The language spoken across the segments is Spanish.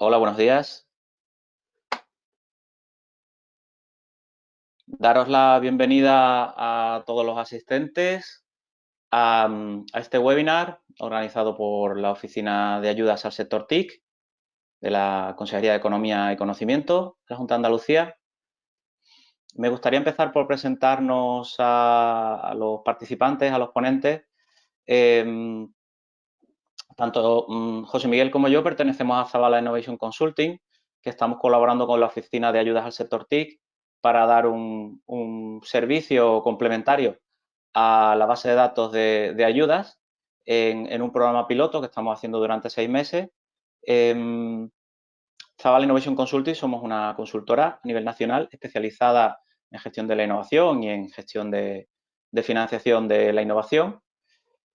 Hola, buenos días. Daros la bienvenida a todos los asistentes a, este webinar organizado por la Oficina de Ayudas al Sector TIC de la Consejería de Economía y Conocimiento de la Junta de Andalucía. Me gustaría empezar por presentarnos a, los participantes, a los ponentes. Em, tanto mm, José Miguel como yo pertenecemos a Zavala Innovation Consulting, que estamos colaborando con la Oficina de Ayudas al Sector TIC para dar un, servicio complementario a la base de datos de, ayudas en, un programa piloto que estamos haciendo durante seis meses. Eh, Zavala Innovation Consulting somos una consultora a nivel nacional especializada en gestión de la innovación y en gestión de financiación de la innovación.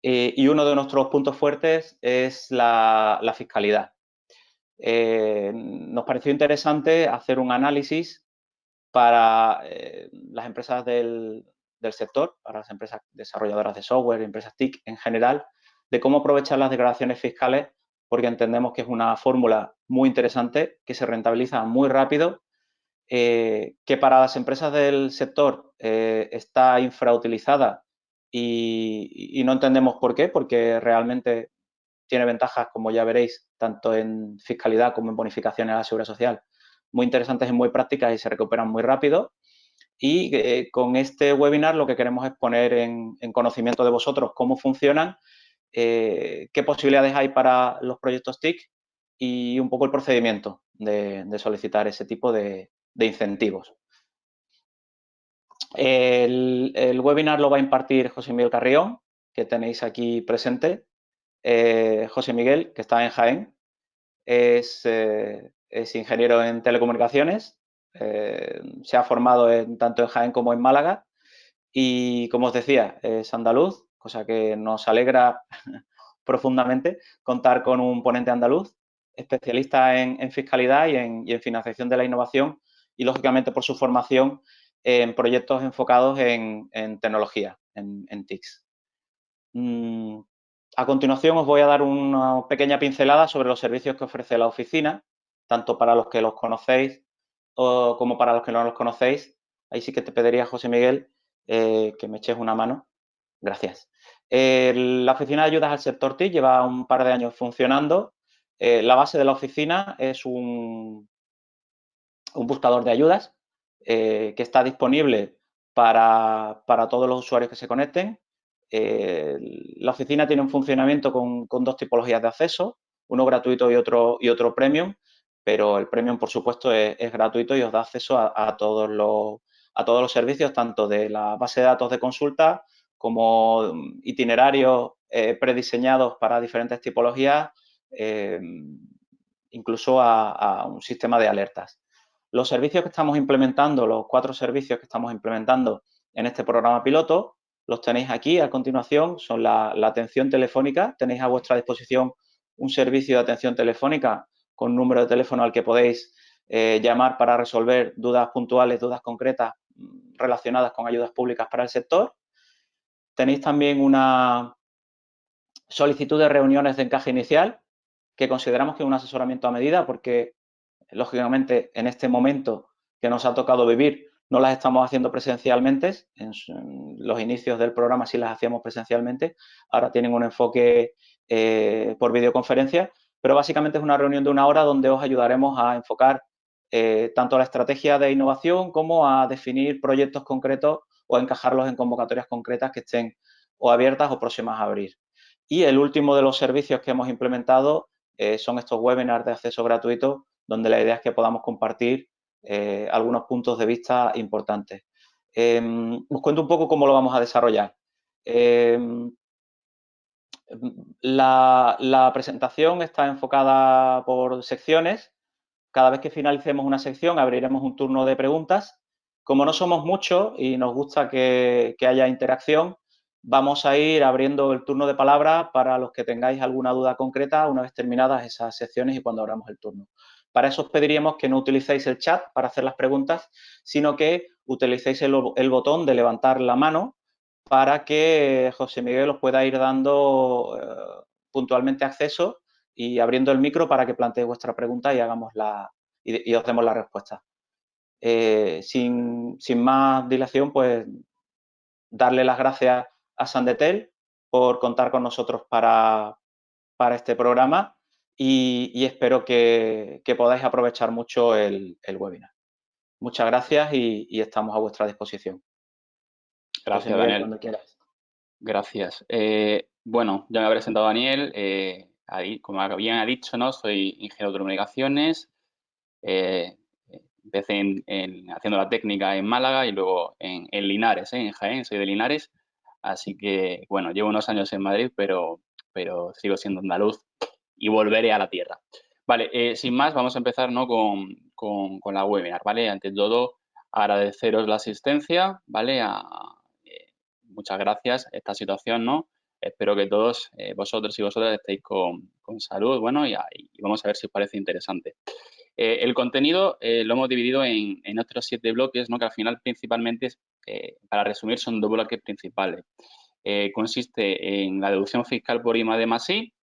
Eh, y uno de nuestros puntos fuertes es la, fiscalidad. Eh, nos pareció interesante hacer un análisis para eh, las empresas del, sector, para las empresas desarrolladoras de software, empresas TIC en general, de cómo aprovechar las declaraciones fiscales, porque entendemos que es una fórmula muy interesante, que se rentabiliza muy rápido, que para las empresas del sector está infrautilizada y, no entendemos por qué, porque realmente tiene ventajas, como ya veréis, tanto en fiscalidad como en bonificaciones a la seguridad social, muy interesantes y muy prácticas y se recuperan muy rápido. Y eh, con este webinar lo que queremos es poner en, conocimiento de vosotros cómo funcionan, eh, qué posibilidades hay para los proyectos TIC y un poco el procedimiento de, solicitar ese tipo de incentivos. El, webinar lo va a impartir José Miguel Carrión, que tenéis aquí presente. Eh, José Miguel, que está en Jaén, es, eh, ingeniero en telecomunicaciones, eh, se ha formado en, tanto en Jaén como en Málaga y, como os decía, es andaluz, cosa que nos alegra profundamente contar con un ponente andaluz, especialista en, fiscalidad y en, y en financiación de la innovación y, lógicamente, por su formación en proyectos enfocados en, tecnología, en, TICS. Mm, a continuación os voy a dar una pequeña pincelada sobre los servicios que ofrece la oficina, tanto para los que los conocéis como para los que no los conocéis. Ahí sí que te pediría, José Miguel, eh, que me eches una mano. Gracias. la oficina de ayudas al sector TIC lleva un par de años funcionando. Eh, la base de la oficina es un, un buscador de ayudas eh, que está disponible para, todos los usuarios que se conecten. Eh, la oficina tiene un funcionamiento con, dos tipologías de acceso, uno gratuito y otro, y otro premium, pero el premium, por supuesto, es, gratuito y os da acceso a, todos los, a todos los servicios, tanto de la base de datos de consulta como itinerarios eh, prediseñados para diferentes tipologías, incluso a, un sistema de alertas. Los servicios que estamos implementando, los cuatro servicios que estamos implementando en este programa piloto, los tenéis aquí a continuación, son la, atención telefónica, tenéis a vuestra disposición un servicio de atención telefónica con número de teléfono al que podéis eh, llamar para resolver dudas puntuales, dudas concretas mm, relacionadas con ayudas públicas para el sector. Tenéis también una solicitud de reuniones de encaje inicial, que consideramos que es un asesoramiento a medida porque lógicamente, en este momento que nos ha tocado vivir, no las estamos haciendo presencialmente. En, los inicios del programa sí las hacíamos presencialmente. Ahora tienen un enfoque eh, por videoconferencia, pero básicamente es una reunión de una hora donde os ayudaremos a enfocar eh, tanto la estrategia de innovación como a definir proyectos concretos o encajarlos en convocatorias concretas que estén o abiertas o próximas a abrir. Y el último de los servicios que hemos implementado eh, son estos webinars de acceso gratuito donde la idea es que podamos compartir eh, algunos puntos de vista importantes. Em, os cuento un poco cómo lo vamos a desarrollar. Em, la, presentación está enfocada por secciones. Cada vez que finalicemos una sección abriremos un turno de preguntas. Como no somos muchos y nos gusta que, que haya interacción, vamos a ir abriendo el turno de palabra para los que tengáis alguna duda concreta una vez terminadas esas secciones y cuando abramos el turno. Para eso os pediríamos que no utilicéis el chat para hacer las preguntas, sino que utilicéis el, botón de levantar la mano para que José Miguel os pueda ir dando eh, puntualmente acceso y abriendo el micro para que planteéis vuestra pregunta y hagamos la y, os demos la respuesta. Eh, sin, más dilación, pues darle las gracias a Sandetel por contar con nosotros para, este programa y, espero que, podáis aprovechar mucho el, webinar. Muchas gracias y, estamos a vuestra disposición. Gracias, Daniel. Gracias. Eh, bueno, ya me ha presentado Daniel. Eh, ahí, como bien ha dicho, ¿no? soy ingeniero de comunicaciones. Eh, empecé en, haciendo la técnica en Málaga y luego en, Linares, en Jaén, soy de Linares. Así que, bueno, llevo unos años en Madrid, pero, pero sigo siendo andaluz y volveré a la tierra. Vale, sin más, vamos a empezar ¿no? con, con, la webinar, ¿vale? Ante todo, agradeceros la asistencia, ¿vale? muchas gracias, esta situación, ¿no? Espero que todos eh, vosotros y vosotras estéis con, salud, bueno, y, vamos a ver si os parece interesante. Eh, el contenido eh, lo hemos dividido en, en, otros siete bloques, ¿no? Que al final principalmente, para resumir, son dos bloques principales. consiste en la deducción fiscal por IMA más I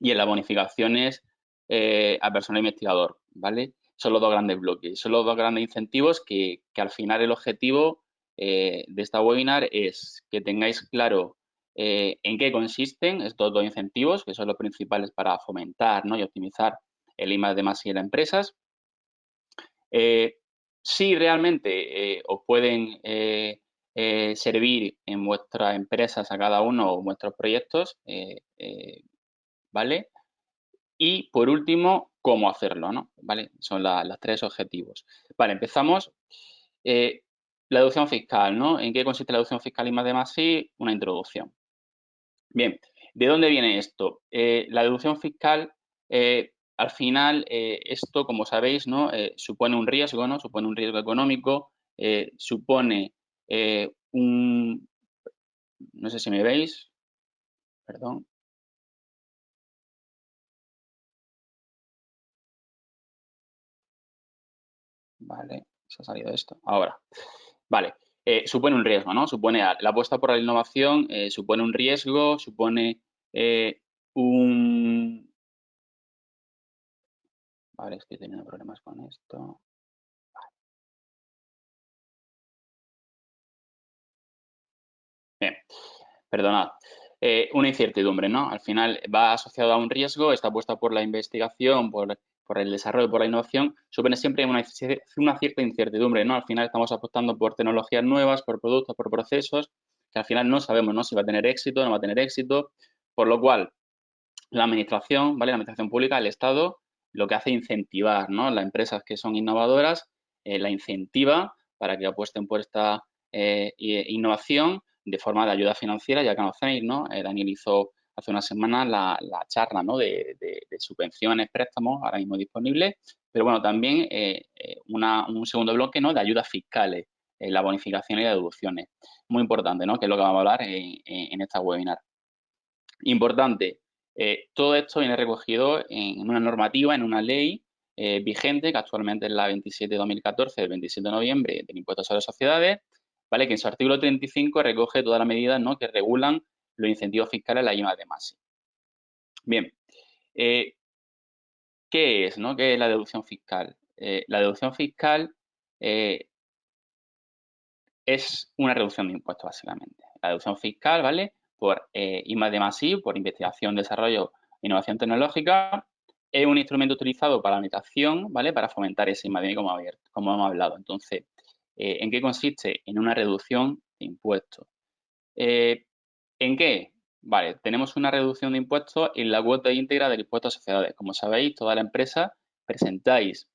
y en las bonificaciones a personal investigador, ¿vale? Son los dos grandes bloques, son los dos grandes incentivos que, que al final el objetivo de esta webinar es que tengáis claro eh, ¿En qué consisten estos dos incentivos, que son los principales para fomentar y optimizar el IMA de más y en empresas? Eh, si realmente eh, os pueden servir en vuestras empresas a cada uno o vuestros proyectos, ¿vale? Y por último, cómo hacerlo, ¿no? ¿Vale? Son los tres objetivos. Vale, empezamos. la deducción fiscal, ¿no? ¿En qué consiste la deducción fiscal y más de más y una introducción? Bien, ¿de dónde viene esto? Eh, la deducción fiscal, eh, al final, eh, esto, como sabéis, ¿no? supone un riesgo, ¿no? Supone un riesgo económico, supone un... No sé si me veis. Perdón. Vale, se ha salido esto. Ahora. Vale. Eh, supone un riesgo, ¿no? Supone la apuesta por la innovación, eh, supone un riesgo, supone eh, un... Vale, estoy teniendo problemas con esto. Bien, perdonad. una incertidumbre, ¿no? Al final va asociado a un riesgo, está apuesta por la investigación, por por el desarrollo, por la innovación, supone siempre una, cierta incertidumbre, ¿no? Al final estamos apostando por tecnologías nuevas, por productos, por procesos, que al final no sabemos, ¿no? Si va a tener éxito, no va a tener éxito, por lo cual la administración, ¿vale? La administración pública, el Estado, lo que hace es incentivar, ¿no? Las empresas que son innovadoras, eh, la incentiva para que apuesten por esta eh, innovación de forma de ayuda financiera, ya conocéis, ¿no? Eh, Daniel hizo hace una semana la, charla ¿no? de, subvenciones, préstamos, ahora mismo disponibles, pero bueno, también eh, eh, un segundo bloque ¿no? de ayudas fiscales, eh, la bonificación y las deducciones. Muy importante, ¿no? que es lo que vamos a hablar en, esta webinar. Importante, todo esto viene recogido en una normativa, en una ley vigente, que actualmente es la 27 de 2014, del 27 de noviembre, del impuesto sobre sociedades, ¿vale? que en su artículo 35 recoge todas las medidas ¿no? que regulan los incentivos fiscales la IMA de más. Bien, eh, ¿qué es, no? ¿Qué es la deducción fiscal? Eh, la deducción fiscal eh, es una reducción de impuestos, básicamente. La deducción fiscal, ¿vale? Por IMA de más por investigación, desarrollo e innovación tecnológica, es un instrumento utilizado para la meditación, ¿vale? Para fomentar ese IMA de como, como hemos hablado. Entonces, ¿en qué consiste? En una reducción de impuestos. ¿En qué? Vale, tenemos una reducción de impuestos en la cuota íntegra del impuesto a sociedades. Como sabéis, toda la empresa presentáis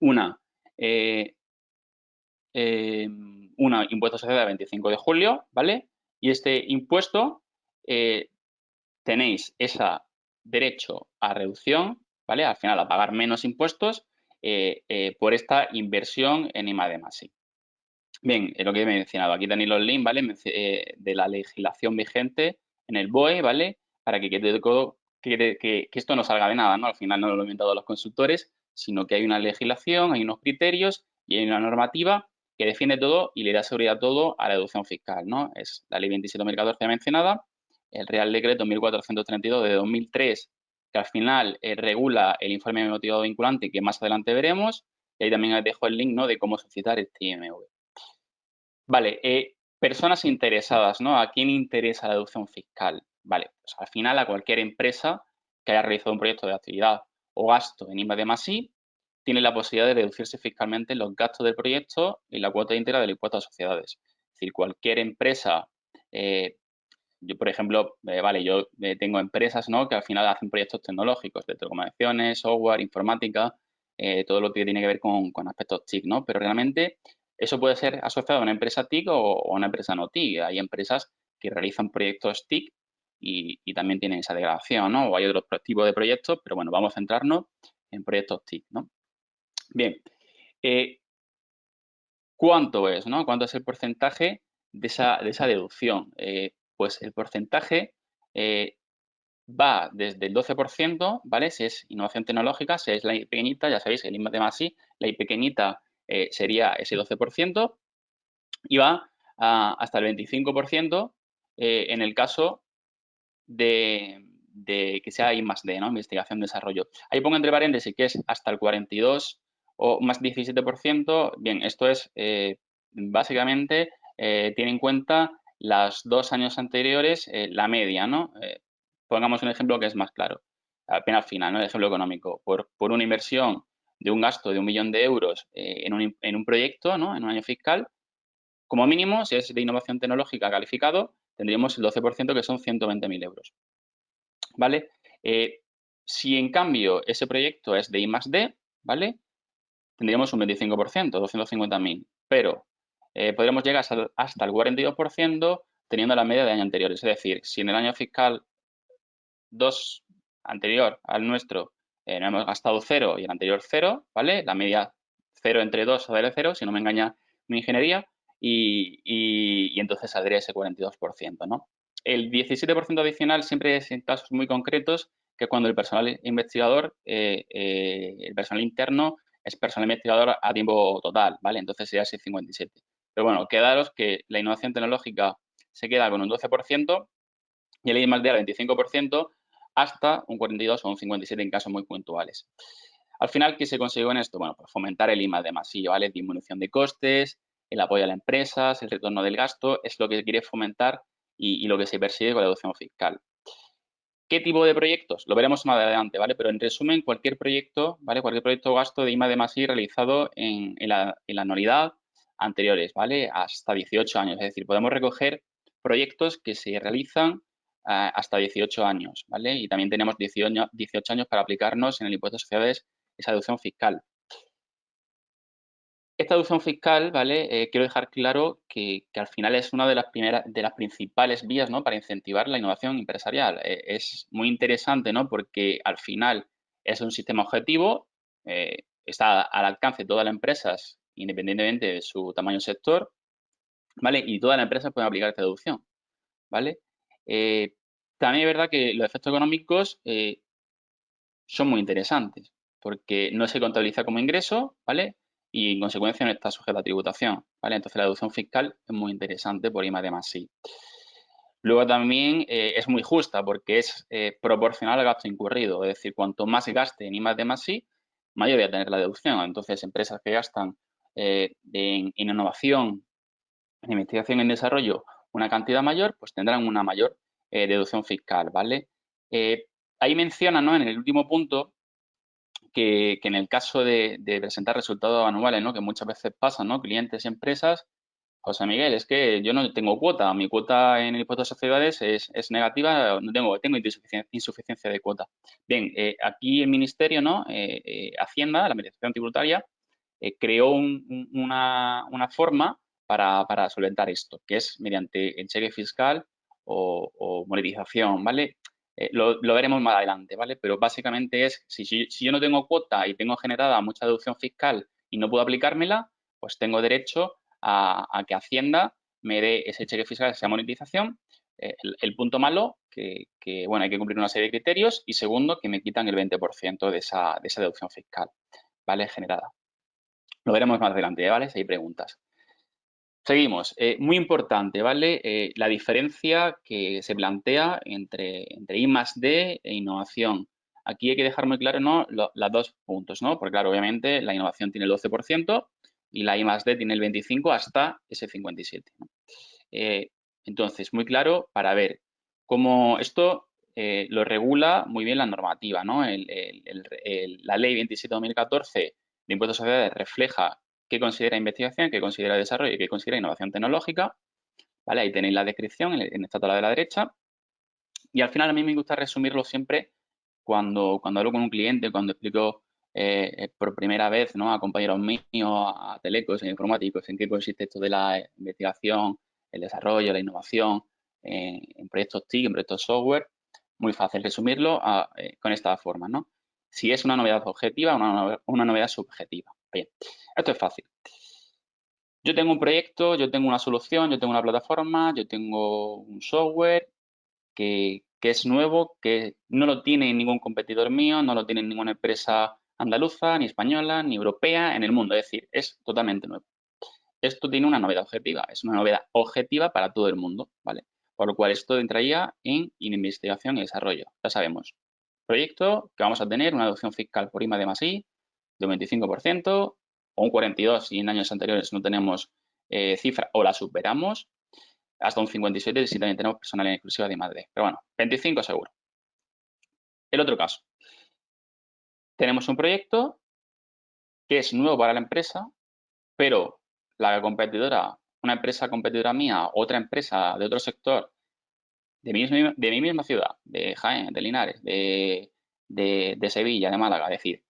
una, eh, em, una impuesto a sociedades el 25 de julio, ¿vale? Y este impuesto eh, tenéis ese derecho a reducción, ¿vale? Al final a pagar menos impuestos eh, por esta inversión en IMA Bien, lo que he mencionado, aquí tenéis los links, ¿vale? Eh, de la legislación vigente en el BOE, ¿vale? Para que, que, que, esto no salga de nada, ¿no? Al final no lo han inventado los consultores, sino que hay una legislación, hay unos criterios y hay una normativa que defiende todo y le da seguridad a todo a la deducción fiscal, ¿no? Es la ley 27.014 mencionada, el Real Decreto 1432 de 2003 que al final eh, regula el informe motivado vinculante que más adelante veremos. Y ahí también os dejo el link ¿no? de cómo solicitar este IMV. Vale, eh, personas interesadas, ¿no? ¿A quién interesa la deducción fiscal? Vale, pues al final a cualquier empresa que haya realizado un proyecto de actividad o gasto en IMA de tiene la posibilidad de reducirse fiscalmente los gastos del proyecto y la cuota íntegra del impuesto a sociedades. Es decir, cualquier empresa eh, yo, por ejemplo, eh, vale, yo eh, tengo empresas ¿no? que al final hacen proyectos tecnológicos de telecomunicaciones, software, informática, eh, todo lo que tiene que ver con, aspectos TIC, ¿no? Pero realmente eso puede ser asociado a una empresa TIC o, a una empresa no TIC. Hay empresas que realizan proyectos TIC y, también tienen esa degradación, ¿no? O hay otros tipos de proyectos, pero bueno, vamos a centrarnos en proyectos TIC, ¿no? Bien, ¿cuánto es, no? ¿Cuánto es el porcentaje de esa, de esa deducción? pues el porcentaje eh, va desde el 12%, ¿vale? Si es innovación tecnológica, si es la I pequeñita, ya sabéis, el I de más I, la I pequeñita eh, sería ese 12%, y va hasta el 25% eh, en el caso de, que sea I más D, ¿no? Investigación, desarrollo. Ahí pongo entre paréntesis que es hasta el 42 o más 17%. Bien, esto es básicamente, tiene en cuenta los dos años anteriores, eh, la media, ¿no? Eh, pongamos un ejemplo que es más claro, apenas final, ¿no? El ejemplo económico. Por, una inversión de un gasto de un millón de euros eh, en, un, en, un, proyecto, ¿no? En un año fiscal, como mínimo, si es de innovación tecnológica calificado, tendríamos el 12% que son 120.000 euros. ¿Vale? si en cambio ese proyecto es de I más D, ¿vale? Tendríamos un 25%, 250.000. Pero eh, podríamos llegar hasta el 42% teniendo la media de año anterior. Es decir, si en el año fiscal 2 anterior al nuestro eh, hemos gastado cero y el anterior cero, ¿vale? La media cero entre 2 sale cero, si no me engaña mi ingeniería, y, entonces saldría ese 42%, ¿no? El 17% adicional siempre es en casos muy concretos, que cuando el personal investigador, eh, el personal interno, es personal investigador a tiempo total, ¿vale? Entonces sería ese 57. Pero bueno, quedaros que la innovación tecnológica se queda con un 12% y el I más D al 25% hasta un 42 o un 57 en casos muy puntuales. Al final, ¿qué se consiguió en esto? Bueno, pues fomentar el I más D ¿vale? Disminución de costes, el apoyo a las empresas, el retorno del gasto, es lo que quiere fomentar y, lo que se persigue con la deducción fiscal. ¿Qué tipo de proyectos? Lo veremos más adelante, ¿vale? Pero en resumen, cualquier proyecto, ¿vale? Cualquier proyecto gasto de I más D realizado en, la, en la anualidad anteriores, ¿vale? Hasta 18 años. Es decir, podemos recoger proyectos que se realizan hasta 18 años, ¿vale? Y también tenemos 18, 18, años para aplicarnos en el impuesto de sociedades esa deducción fiscal. Esta deducción fiscal, ¿vale? Eh, quiero dejar claro que, al final es una de las primeras, de las principales vías, ¿no? Para incentivar la innovación empresarial. Eh, es muy interesante, ¿no? Porque al final es un sistema objetivo, eh, está al alcance de todas las empresas independientemente de su tamaño sector, ¿vale? Y todas las empresas pueden aplicar esta deducción, ¿vale? También es verdad que los efectos económicos eh, son muy interesantes, porque no se contabiliza como ingreso, ¿vale? Y en consecuencia no está sujeta a tributación, ¿vale? Entonces la deducción fiscal es muy interesante por I de más sí. Luego también eh, es muy justa porque es proporcional al gasto incurrido, es decir, cuanto más gaste en I más de más sí, mayor voy a tener la deducción. Entonces, empresas que gastan eh, en, innovación, en investigación y en desarrollo una cantidad mayor, pues tendrán una mayor eh, deducción fiscal, ¿vale? Eh, ahí menciona, ¿no? En el último punto, que, en el caso de, presentar resultados anuales, ¿no? Que muchas veces pasa, ¿no? Clientes y empresas, José Miguel, es que yo no tengo cuota, mi cuota en el impuesto de sociedades es, negativa, no tengo, tengo insuficiencia, de cuota. Bien, aquí el Ministerio, ¿no? Hacienda, la Administración Tributaria, eh, creó una, forma para, solventar esto, que es mediante el cheque fiscal o, monetización, ¿vale? Eh, lo, veremos más adelante, ¿vale? Pero básicamente es, si, si, yo no tengo cuota y tengo generada mucha deducción fiscal y no puedo aplicármela, pues tengo derecho a, que Hacienda me dé ese cheque fiscal, esa monetización. Eh, el, punto malo, que, bueno, hay que cumplir una serie de criterios. Y segundo, que me quitan el 20% de esa, de esa deducción fiscal, ¿vale? Generada. Lo veremos más adelante, ¿vale? Si hay preguntas. Seguimos. Eh, muy importante, ¿vale? Eh, la diferencia que se plantea entre, entre I más D e innovación aquí hay que dejar muy claro ¿no? los dos puntos, ¿no? Porque claro, obviamente la innovación tiene el 12% y la I más D tiene el 25% hasta ese 57%. Eh, entonces, muy claro para ver cómo esto eh, lo regula muy bien la normativa, ¿no? la ley 27-2014 de impuestos sociales refleja qué considera investigación, qué considera desarrollo y qué considera innovación tecnológica. ¿Vale? Ahí tenéis la descripción en, esta tabla de la derecha. Y al final a mí me gusta resumirlo siempre cuando, cuando hablo con un cliente, cuando explico eh, eh, por primera vez ¿no? a compañeros míos, a telecos, a informáticos, en qué consiste esto de la investigación, el desarrollo, la innovación en proyectos TIC, en proyectos software. Muy fácil resumirlo eh, con esta forma, ¿no? Si es una novedad objetiva o una, novedad subjetiva. Bien, esto es fácil. Yo tengo un proyecto, yo tengo una solución, yo tengo una plataforma, yo tengo un software que, es nuevo, que no lo tiene ningún competidor mío, no lo tiene ninguna empresa andaluza, ni española, ni europea en el mundo. Es decir, es totalmente nuevo. Esto tiene una novedad objetiva, es una novedad objetiva para todo el mundo, ¿vale? Por lo cual esto entraría en investigación y desarrollo. Ya sabemos, proyecto que vamos a tener una deducción fiscal por IMA de de un 25% o un 42% si en años anteriores no tenemos eh, cifra o la superamos, hasta un 57% si también tenemos personal en exclusiva de Madrid. Pero bueno, 25 seguro. El otro caso. Tenemos un proyecto que es nuevo para la empresa, pero la competidora, una empresa competidora mía, otra empresa de otro sector de mi, de mi misma ciudad, de Jaén, de Linares, de, de, Sevilla, de Málaga, decir,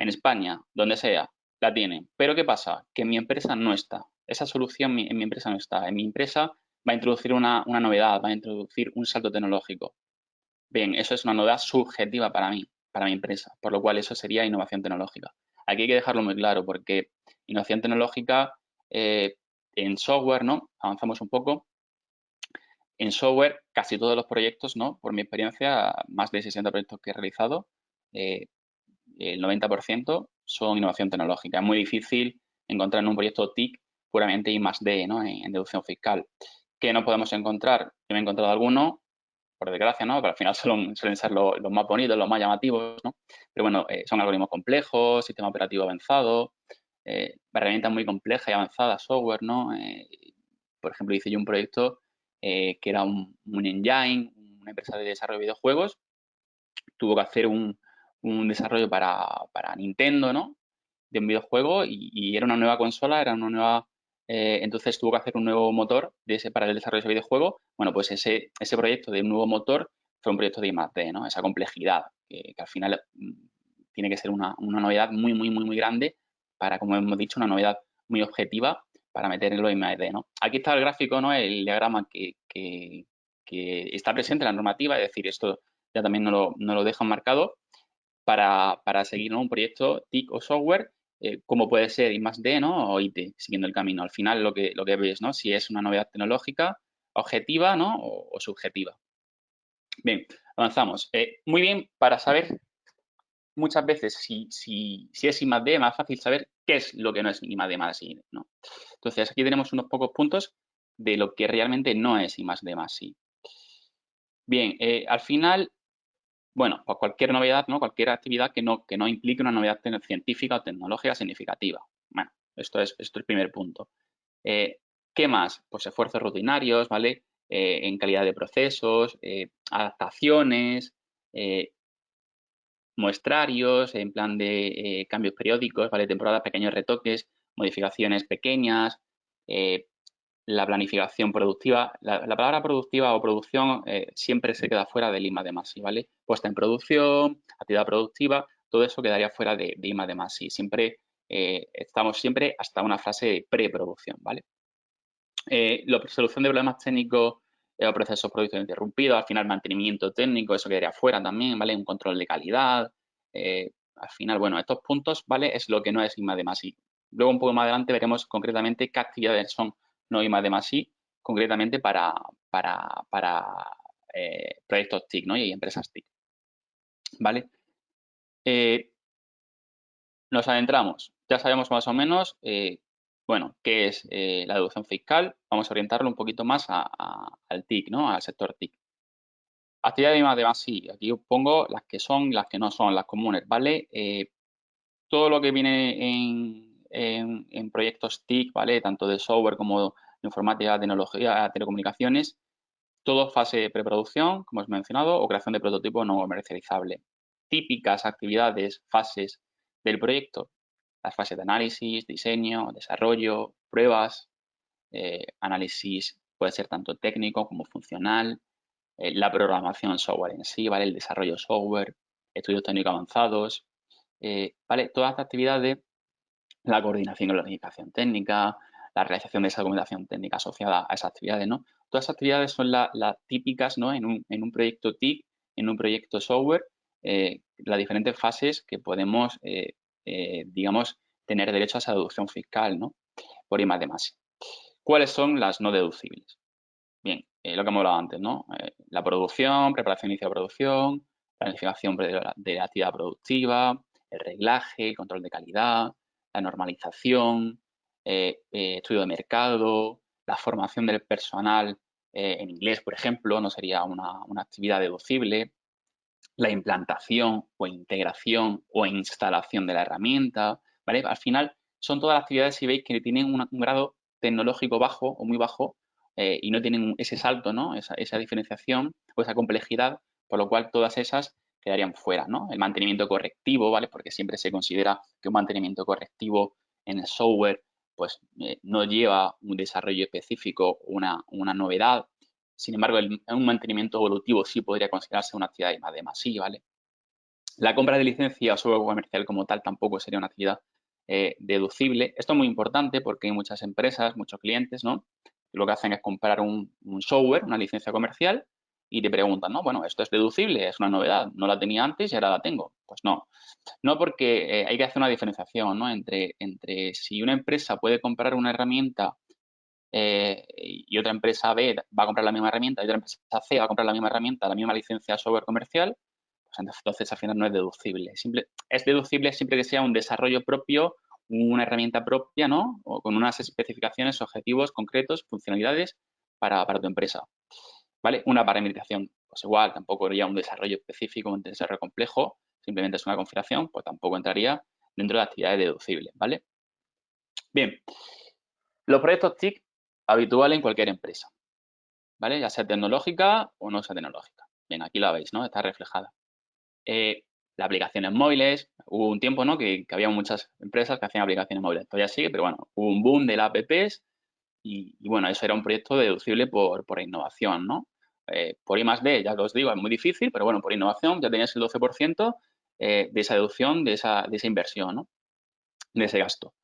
en España, donde sea, la tienen. Pero ¿qué pasa? Que mi empresa no está. Esa solución en mi empresa no está. En mi empresa va a introducir una, una novedad, va a introducir un salto tecnológico. Bien, eso es una novedad subjetiva para mí, para mi empresa, por lo cual eso sería innovación tecnológica. Aquí hay que dejarlo muy claro porque innovación tecnológica eh, en software, ¿no? Avanzamos un poco. En software, casi todos los proyectos, ¿no? Por mi experiencia, más de 60 proyectos que he realizado, eh, el 90% son innovación tecnológica. Es muy difícil encontrar en un proyecto TIC puramente I más D, ¿no? En, deducción fiscal. ¿Qué no podemos encontrar? Yo me he encontrado algunos, por desgracia, ¿no? Pero al final suelen, suelen ser los, más bonitos, los más llamativos, ¿no? Pero bueno, eh, son algoritmos complejos, sistema operativo avanzado, eh, herramientas muy complejas y avanzadas, software, ¿no? por ejemplo, hice yo un proyecto eh, que era un, engine, una empresa de desarrollo de videojuegos, tuvo que hacer un, desarrollo para, Nintendo, ¿no? De un videojuego y, era una nueva consola, era una nueva... Eh, entonces tuvo que hacer un nuevo motor de ese, para el desarrollo de ese videojuego. Bueno, pues ese, ese proyecto de un nuevo motor fue un proyecto de I+.D., ¿no? Esa complejidad, que, al final mm, tiene que ser una, una, novedad muy, muy, muy, muy grande para, como hemos dicho, una novedad muy objetiva para meterlo en MAD, ¿no? Aquí está el gráfico, ¿no? El diagrama que, está presente en la normativa, es decir, esto ya también no lo, no lo dejan marcado para, seguir un proyecto TIC o software, eh, como puede ser I D, ¿no? O IT, siguiendo el camino. Al final lo que, lo que ves, ¿no? Si es una novedad tecnológica, objetiva, ¿no? O, subjetiva. Bien, avanzamos. Eh, muy bien, para saber muchas veces si, si, si es I más D, más fácil saber qué es lo que no es I más D más I, ¿no? Entonces, aquí tenemos unos pocos puntos de lo que realmente no es I más D I. Bien, eh, al final, bueno, pues cualquier novedad, ¿no? Cualquier actividad que no, que no implique una novedad científica o tecnológica significativa. Bueno, esto es, esto es el primer punto. Eh, ¿Qué más? Pues esfuerzos rutinarios, ¿vale? Eh, en calidad de procesos, adaptaciones, muestrarios, en plan de cambios periódicos, ¿vale? Temporadas, pequeños retoques, modificaciones pequeñas, eh, la planificación productiva. La, palabra productiva o producción eh, siempre se queda fuera del IMA de MASI, ¿vale? Puesta en producción, actividad productiva, todo eso quedaría fuera de, IMA de MASI. Siempre eh, estamos siempre hasta una fase de preproducción, ¿vale? la solución de problemas técnicos o procesos productivos interrumpidos, al final mantenimiento técnico, eso quedaría fuera también, ¿vale? Un control de calidad, al final, bueno, estos puntos, ¿vale? Es lo que no es IMA de MASI. Luego, un poco más adelante, veremos concretamente qué actividades son no I más de más I, concretamente para, para, eh, proyectos TIC ¿no? y empresas TIC. ¿Vale? Eh, nos adentramos. Ya sabemos más o menos, eh, bueno, qué es la deducción fiscal. Vamos a orientarlo un poquito más al TIC, ¿no? Al sector TIC. Actividades de más de más, sí. Aquí os pongo las que son las que no son, las comunes, ¿vale? Todo lo que viene en, proyectos TIC, ¿vale? Tanto de software como de informática, tecnología, telecomunicaciones, todo fase de preproducción, como os he mencionado, o creación de prototipo no comercializable. Típicas actividades, fases del proyecto. Las fases de análisis, diseño, desarrollo, pruebas, eh, análisis puede ser tanto técnico como funcional, eh, la programación software en sí, ¿vale? El desarrollo software, estudios técnicos avanzados, eh, ¿vale? Todas estas actividades, la coordinación y la organización técnica, la realización de esa documentación técnica asociada a esas actividades, ¿no? Todas esas actividades son las típicas, ¿no? En un, proyecto TIC, en un proyecto software, eh, las diferentes fases que podemos, digamos, tener derecho a esa deducción fiscal, ¿no? Por I más de más. ¿Cuáles son las no deducibles? Bien, eh, lo que hemos hablado antes, ¿no? Eh, la producción, preparación inicio de producción, planificación de la, actividad productiva, el reglaje, el control de calidad, la normalización, eh, estudio de mercado, la formación del personal en inglés, por ejemplo, no sería una, una, actividad deducible, la implantación o integración o instalación de la herramienta, ¿vale? Al final son todas las actividades, si veis, que tienen un grado tecnológico bajo o muy bajo eh, y no tienen ese salto, ¿no? Esa, diferenciación o esa complejidad, por lo cual todas esas quedarían fuera, ¿no? El mantenimiento correctivo, ¿vale? Porque siempre se considera que un mantenimiento correctivo en el software, pues eh, no lleva un desarrollo específico, una, una novedad. Sin embargo, un mantenimiento evolutivo sí podría considerarse una actividad de más sí, ¿vale? La compra de licencia o software comercial como tal tampoco sería una actividad eh, deducible. Esto es muy importante porque hay muchas empresas, muchos clientes, ¿no? lo que hacen es comprar un, software, una licencia comercial, y te preguntan, ¿no? Bueno, esto es deducible, es una novedad, no la tenía antes y ahora la tengo. Pues no, no porque eh, hay que hacer una diferenciación, ¿no? Entre, entre si una empresa puede comprar una herramienta eh, y otra empresa B va a comprar la misma herramienta y otra empresa C va a comprar la misma herramienta, la misma licencia software comercial, pues entonces al final no es deducible. Es deducible siempre que sea un desarrollo propio una herramienta propia, ¿no? O con unas especificaciones, objetivos concretos, funcionalidades para, tu empresa. ¿Vale? Una parametrización, pues igual, tampoco haría un desarrollo específico, un desarrollo complejo, simplemente es una configuración, pues tampoco entraría dentro de actividades deducibles, ¿vale? Bien, los proyectos TIC habituales en cualquier empresa, ¿vale? Ya sea tecnológica o no sea tecnológica. Bien, aquí la veis, ¿no? Está reflejada. Eh, las aplicaciones móviles. Hubo un tiempo ¿no? que, había muchas empresas que hacían aplicaciones móviles. Todavía sigue, pero bueno, hubo un boom de las apps y, bueno, eso era un proyecto deducible por, por innovación, ¿no? Eh, por I B, ya os digo, es muy difícil, pero bueno, por innovación ya tenías el 12% eh, de esa deducción, de esa, de esa inversión, ¿no? De ese gasto.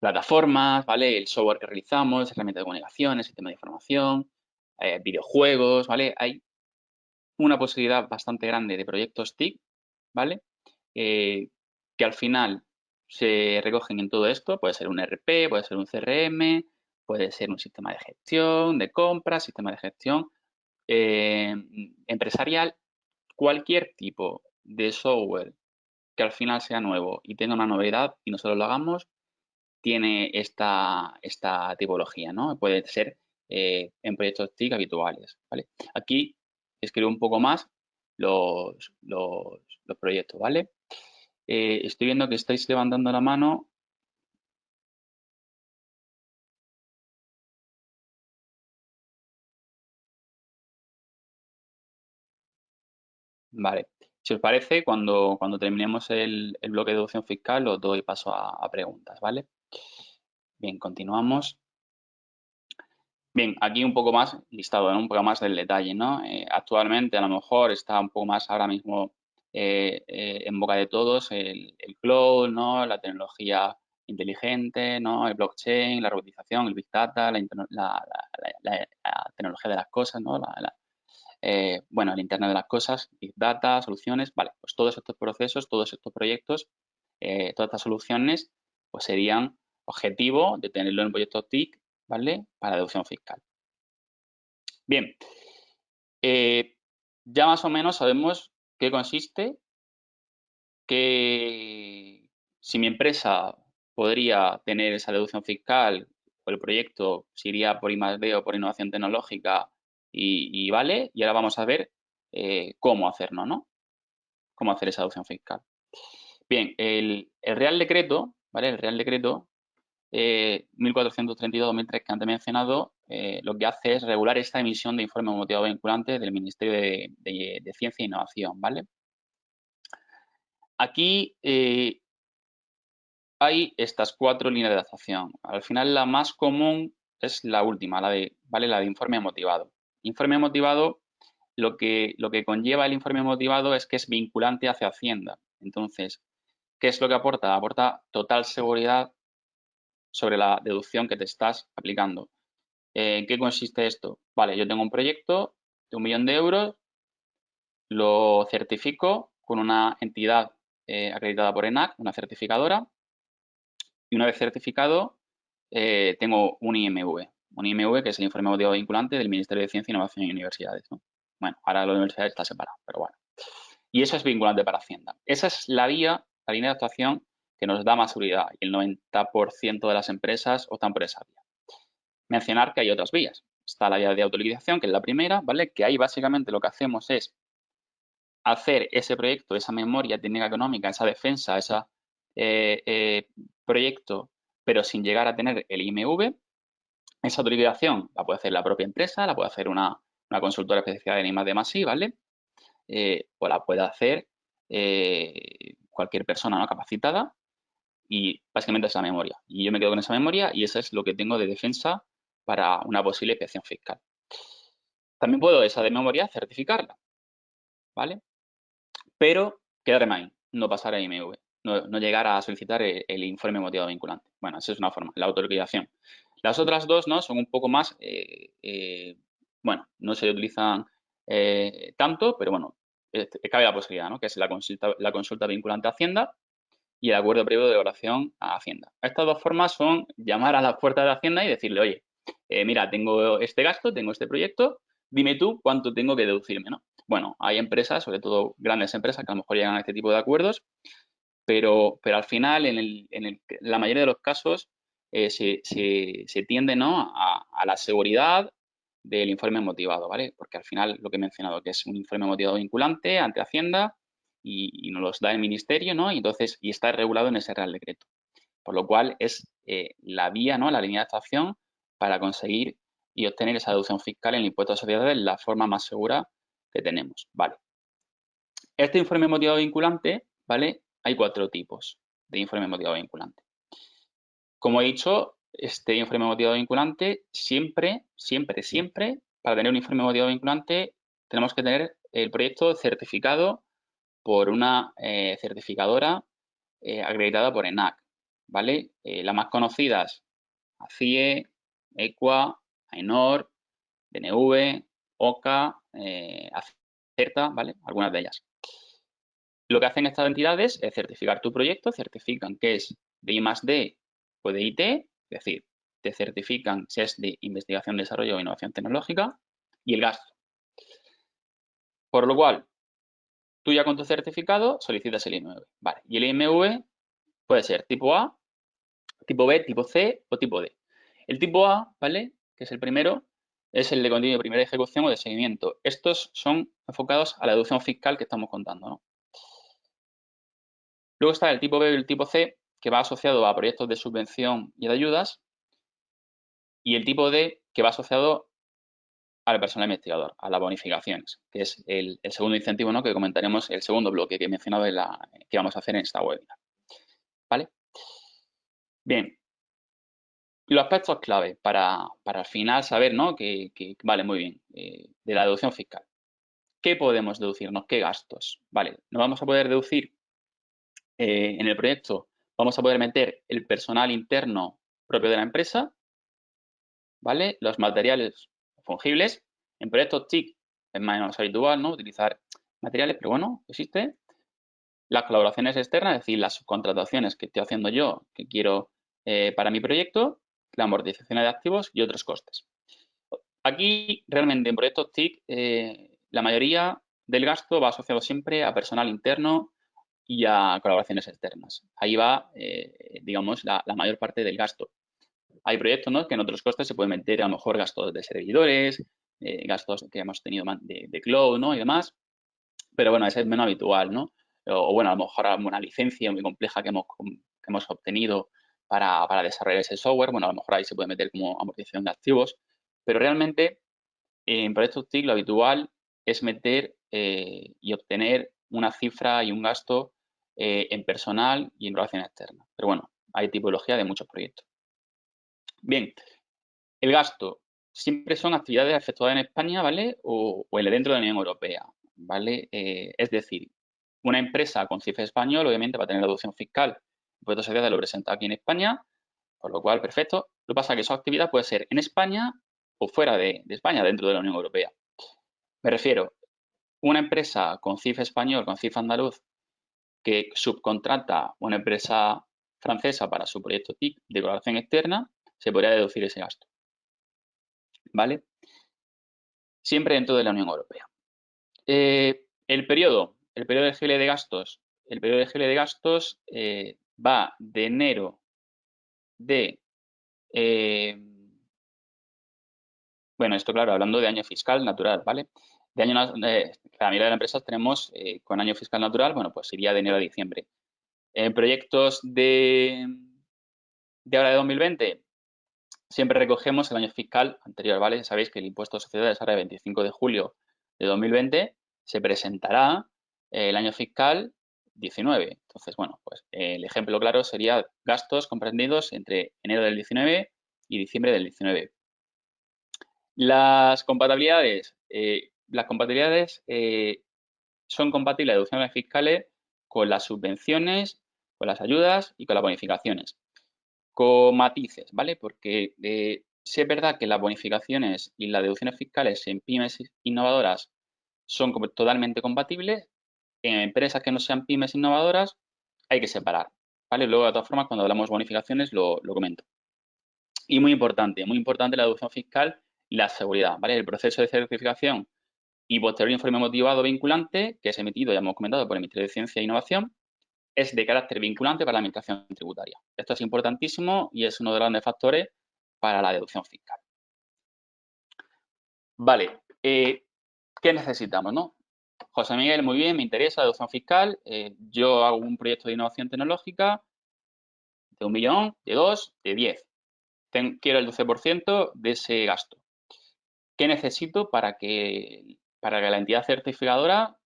Plataformas, ¿vale? El software que realizamos, herramientas de comunicación, el sistema de información, eh, videojuegos, ¿vale? Hay una posibilidad bastante grande de proyectos TIC ¿vale? Eh, que al final se recogen en todo esto, puede ser un RP, puede ser un CRM, puede ser un sistema de gestión, de compras, sistema de gestión eh, empresarial, cualquier tipo de software que al final sea nuevo y tenga una novedad y nosotros lo hagamos, tiene esta, esta tipología, ¿no? Puede ser eh, en proyectos TIC habituales, ¿vale? Aquí escribo un poco más los, los, proyectos, ¿vale? Eh, estoy viendo que estáis levantando la mano. Vale. Si os parece, cuando, cuando terminemos el, bloque de deducción fiscal, os doy paso a, preguntas, ¿vale? Bien, continuamos. Bien, aquí un poco más listado, un poco más del detalle, ¿no? Eh, actualmente a lo mejor está un poco más ahora mismo eh, eh, en boca de todos el, cloud, ¿no? La tecnología inteligente, ¿no? El blockchain, la robotización, el big data, la, tecnología de las cosas, ¿no? Bueno, el Internet de las cosas, big data, soluciones, vale, pues todos estos procesos, todos estos proyectos, todas estas soluciones, pues serían objetivo de tenerlo en un proyecto TIC ¿vale? Para deducción fiscal. Bien, eh, ya más o menos sabemos qué consiste, que si mi empresa podría tener esa deducción fiscal o el proyecto si iría por I+D o por innovación tecnológica y, vale, y ahora vamos a ver eh, cómo hacerlo, ¿no? Cómo hacer esa deducción fiscal. Bien, el, Real Decreto, ¿vale? El Real Decreto 1432-2003 eh, que antes mencionado, eh, lo que hace es regular esta emisión de informe motivado vinculante del Ministerio de, Ciencia e Innovación, ¿vale? Aquí hay estas cuatro líneas de actuación. Al final la más común es la última, la de, ¿vale? la de informe motivado. Informe motivado, lo que, lo que conlleva el informe motivado es que es vinculante hacia Hacienda. Entonces, ¿qué es lo que aporta? Aporta total seguridad sobre la deducción que te estás aplicando. ¿En qué consiste esto? Vale, yo tengo un proyecto de un millón de euros, lo certifico con una entidad eh, acreditada por ENAC, una certificadora, y una vez certificado, eh, tengo un IMV. Un IMV que es el informe motivado vinculante del Ministerio de Ciencia, Innovación y Universidades. Bueno, ahora la universidad está separada, pero bueno. Y eso es vinculante para Hacienda. Esa es la vía, la línea de actuación que nos da más seguridad y el 90% de las empresas optan por esa vía. Mencionar que hay otras vías. Está la vía de autoliquidación, que es la primera, ¿vale? Que ahí básicamente lo que hacemos es hacer ese proyecto, esa memoria técnica económica, esa defensa, ese eh, eh, proyecto, pero sin llegar a tener el IMV. Esa autoliquidación la puede hacer la propia empresa, la puede hacer una, consultora especializada en I+, D+, ¿vale? Eh, o la puede hacer cualquier persona ¿no? capacitada y básicamente esa memoria. Y yo me quedo con esa memoria y eso es lo que tengo de defensa para una posible inspección fiscal. También puedo esa de memoria certificarla, ¿vale? Pero quedarme ahí, no pasar a IMV, no, llegar a solicitar el, informe motivado vinculante. Bueno, esa es una forma, la autoliquidación. Las otras dos, ¿no? Son un poco más, eh, eh, bueno, no se utilizan eh, tanto, pero bueno, cabe la posibilidad, ¿no? Que es la consulta, la consulta vinculante a Hacienda y el acuerdo previo de oración a Hacienda. Estas dos formas son llamar a la puerta de Hacienda y decirle, oye, mira, tengo este gasto, tengo este proyecto, dime tú cuánto tengo que deducirme, ¿no? Bueno, hay empresas, sobre todo grandes empresas, que a lo mejor llegan a este tipo de acuerdos, pero, pero al final, en, la mayoría de los casos, eh, se, tiende ¿no? a, la seguridad del informe motivado, ¿vale? Porque al final, lo que he mencionado, que es un informe motivado vinculante ante Hacienda, y, nos los da el ministerio, ¿no? Y entonces, y está regulado en ese Real Decreto. Por lo cual es eh, la vía, ¿no? La línea de actuación para conseguir y obtener esa deducción fiscal en el impuesto a sociedades la forma más segura que tenemos, ¿vale? Este informe motivado vinculante, ¿vale? Hay cuatro tipos de informe motivado vinculante. Como he dicho, este informe motivado vinculante siempre, siempre, siempre, para tener un informe motivado vinculante, tenemos que tener el proyecto certificado por una eh, certificadora eh, acreditada por ENAC, ¿vale? Eh, las más conocidas, ACIE, EQUA, AENOR, DNV, OCA, ACERTA, ¿vale? Algunas de ellas. Lo que hacen estas entidades es certificar tu proyecto, certifican que es de I D de IT, es decir, te certifican si es de investigación, desarrollo o innovación tecnológica y el gasto. Por lo cual, Tú ya con tu certificado solicitas el IMV. Vale. Y el IMV puede ser tipo A, tipo B, tipo C o tipo D. El tipo A, ¿vale? Que es el primero, es el de contenido de primera ejecución o de seguimiento. Estos son enfocados a la deducción fiscal que estamos contando, ¿no? Luego está el tipo B y el tipo C, que va asociado a proyectos de subvención y de ayudas. Y el tipo D, que va asociado al personal investigador, a las bonificaciones, que es el, segundo incentivo ¿no? que comentaremos, el segundo bloque que he mencionado en la, que vamos a hacer en esta webinar. ¿Vale? Bien. Los aspectos clave para, al final saber, ¿no? Que, vale, muy bien, eh, de la deducción fiscal. ¿Qué podemos deducirnos? ¿Qué gastos? Vale, nos vamos a poder deducir eh, en el proyecto, vamos a poder meter el personal interno propio de la empresa, ¿vale? Los materiales fungibles. En proyectos TIC es menos habitual ¿no? utilizar materiales, pero bueno, existe. Las colaboraciones externas, es decir, las subcontrataciones que estoy haciendo yo, que quiero eh, para mi proyecto, la amortización de activos y otros costes. Aquí, realmente, en proyectos TIC, eh, la mayoría del gasto va asociado siempre a personal interno y a colaboraciones externas. Ahí va, eh, digamos, la, mayor parte del gasto. Hay proyectos ¿no? que en otros costes se pueden meter a lo mejor gastos de servidores, eh, gastos que hemos tenido de, cloud, ¿no? Y demás. Pero bueno, ese es menos habitual, ¿no? O, bueno, a lo mejor alguna licencia muy compleja que hemos, que hemos obtenido para, para, desarrollar ese software, bueno, a lo mejor ahí se puede meter como amortización de activos, pero realmente en proyectos TIC lo habitual es meter eh, y obtener una cifra y un gasto eh, en personal y en relación externa. Pero bueno, hay tipología de muchos proyectos. Bien, el gasto siempre son actividades efectuadas en España, ¿vale? O, o dentro de la Unión Europea, ¿vale? Eh, es decir, una empresa con cifra español obviamente va a tener la deducción fiscal. El impuesto social lo presenta aquí en España, por lo cual, perfecto. Lo que pasa es que esa actividad puede ser en España o fuera de, de España, dentro de la Unión Europea. Me refiero, una empresa con CIF español, con CIF andaluz, que subcontrata una empresa francesa para su proyecto TIC de colaboración externa, se podría deducir ese gasto. ¿Vale? Siempre dentro de la Unión Europea. Eh, el periodo, el periodo de gastos, el periodo de gastos eh, va de enero de eh, bueno, esto claro, hablando de año fiscal natural, ¿vale? De año, eh, la mayoría de las empresas tenemos eh, con año fiscal natural, bueno, pues iría de enero a diciembre. En proyectos de, ahora de 2020, siempre recogemos el año fiscal anterior, ¿vale? Sabéis que el impuesto de sociedades ahora de 25 de julio de 2020 se presentará el año fiscal 19. Entonces, bueno, pues el ejemplo claro sería gastos comprendidos entre enero del 19 y diciembre del 19. Las compatibilidades. Eh, las compatibilidades eh, son compatibles deducciones fiscales con las subvenciones, con las ayudas y con las bonificaciones. Con matices, ¿vale? Porque eh, si es verdad que las bonificaciones y las deducciones fiscales en pymes innovadoras son totalmente compatibles, en empresas que no sean pymes innovadoras hay que separar, ¿vale? Luego, de todas formas, cuando hablamos de bonificaciones lo, comento. Y muy importante, muy importante la deducción fiscal la seguridad, ¿vale? El proceso de certificación y posterior informe motivado vinculante, que es emitido, ya hemos comentado, por el Ministerio de Ciencia e Innovación, es de carácter vinculante para la Administración tributaria. Esto es importantísimo y es uno de los grandes factores para la deducción fiscal. Vale, eh, ¿qué necesitamos, no? José Miguel, muy bien, me interesa la deducción fiscal. Eh, yo hago un proyecto de innovación tecnológica de un millón, de dos, de diez. quiero el 12% de ese gasto. ¿Qué necesito para que, para que la entidad certificadora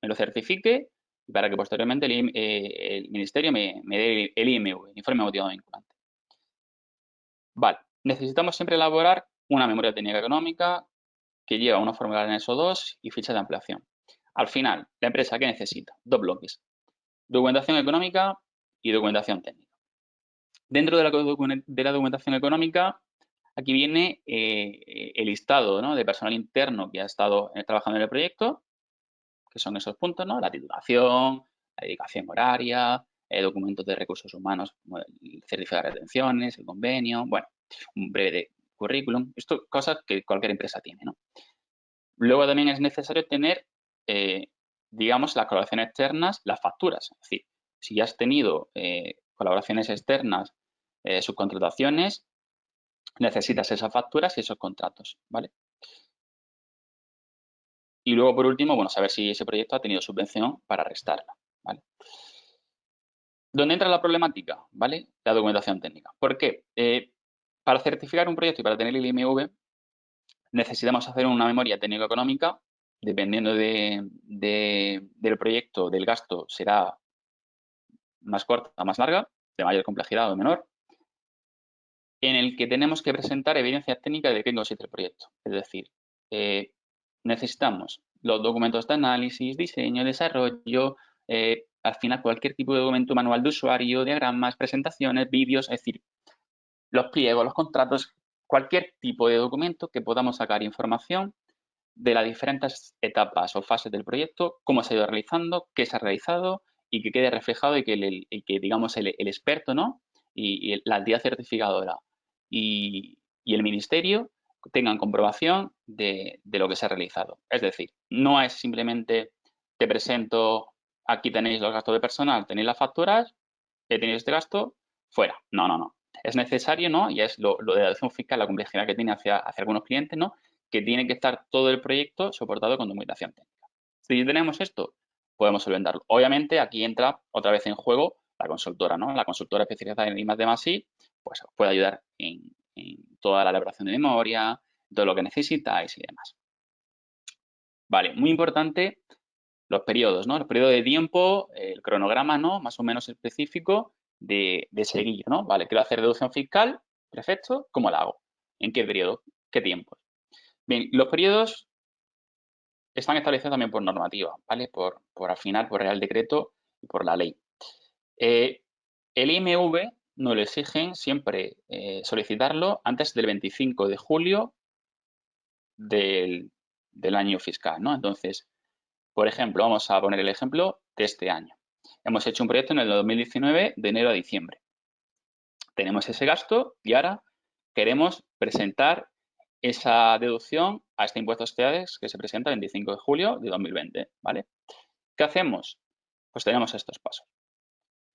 me lo certifique y para que posteriormente el, eh, ministerio me, dé el IMV, el informe motivado vinculante? Vale, necesitamos siempre elaborar una memoria técnica económica que lleva una fórmula en eso 2 y ficha de ampliación. Al final, la empresa, ¿qué necesita? Dos bloques. Documentación económica y documentación técnica. Dentro de la documentación económica Aquí viene eh, el listado de personal interno que ha estado eh, trabajando en el proyecto, que son esos puntos, ¿no? La titulación, la dedicación horaria, eh, documentos de recursos humanos, el certificado de retenciones, el convenio, bueno, un breve currículum, esto cosas que cualquier empresa tiene, ¿no? Luego también es necesario tener, digamos, las colaboraciones externas, las facturas, es decir, si has tenido colaboraciones externas, subcontrataciones, necesitas esas facturas y esos contratos, ¿vale? Y luego, por último, bueno, saber si ese proyecto ha tenido subvención para restarla, ¿vale? ¿Dónde entra la problemática? ¿Vale? La documentación técnica. ¿Por qué? Eh, para certificar un proyecto y para tener el IMV, necesitamos hacer una memoria técnico-económica. Dependiendo del proyecto, del gasto, será más corta o más larga, de mayor complejidad o menor en el que tenemos que presentar evidencias técnicas de qué consiste el proyecto. Es decir, eh, necesitamos los documentos de análisis, diseño, desarrollo, eh, al final cualquier tipo de documento manual de usuario, diagramas, presentaciones, vídeos, es decir, los pliegos, los contratos, cualquier tipo de documento que podamos sacar información de las diferentes etapas o fases del proyecto, cómo se ha ido realizando, qué se ha realizado y que quede reflejado y que, digamos, el, experto ¿no? y la entidad certificadora y, el ministerio tengan comprobación de, lo que se ha realizado. Es decir, no es simplemente te presento, aquí tenéis los gastos de personal, tenéis las facturas, tenéis este gasto, fuera. No, no, no. Es necesario, ¿no? Y es lo, de la adopción fiscal, la complejidad que tiene hacia, hacia algunos clientes, ¿no? que tiene que estar todo el proyecto soportado con documentación técnica. Si tenemos esto, podemos solventarlo. Obviamente, aquí entra otra vez en juego la consultora, ¿no? La consultora especializada en I+D+I, pues os puede ayudar en, toda la elaboración de memoria, todo lo que necesitáis y demás. Vale, muy importante los periodos, ¿no? El periodo de tiempo, el cronograma, ¿no? Más o menos específico de, seguir, ¿no? Vale, quiero hacer deducción fiscal, perfecto, ¿cómo la hago? ¿En qué periodo? ¿Qué tiempo? Bien, los periodos están establecidos también por normativa, ¿vale? Por, por afinar, por Real Decreto y por la ley. Eh, el IMV nos lo exigen siempre eh, solicitarlo antes del 25 de julio del, año fiscal, ¿no? Entonces, por ejemplo, vamos a poner el ejemplo de este año. Hemos hecho un proyecto en el 2019 de enero a diciembre. Tenemos ese gasto y ahora queremos presentar esa deducción a este impuesto a sociedades que se presenta el 25 de julio de 2020, ¿vale? ¿Qué hacemos? Pues tenemos estos pasos.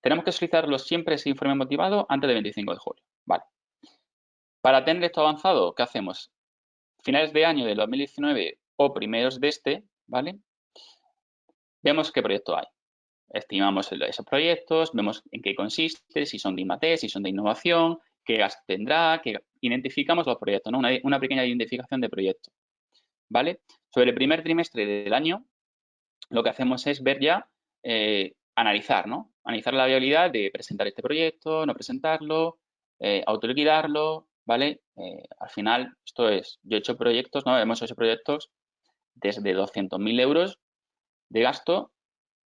Tenemos que solicitarlo siempre ese informe motivado antes del 25 de julio, ¿vale? Para tener esto avanzado, ¿qué hacemos? Finales de año del 2019 o primeros de este, ¿vale? Vemos qué proyecto hay. Estimamos esos proyectos, vemos en qué consiste, si son de IMATE, si son de innovación, qué gas tendrá, que identificamos los proyectos, ¿no? Una, pequeña identificación de proyectos, ¿vale? Sobre el primer trimestre del año, lo que hacemos es ver ya, eh, analizar, ¿no? Analizar la viabilidad de presentar este proyecto, no presentarlo, eh, autoliquidarlo, ¿vale? Eh, al final, esto es, yo he hecho proyectos, ¿no? Hemos hecho proyectos desde 200.000 euros de gasto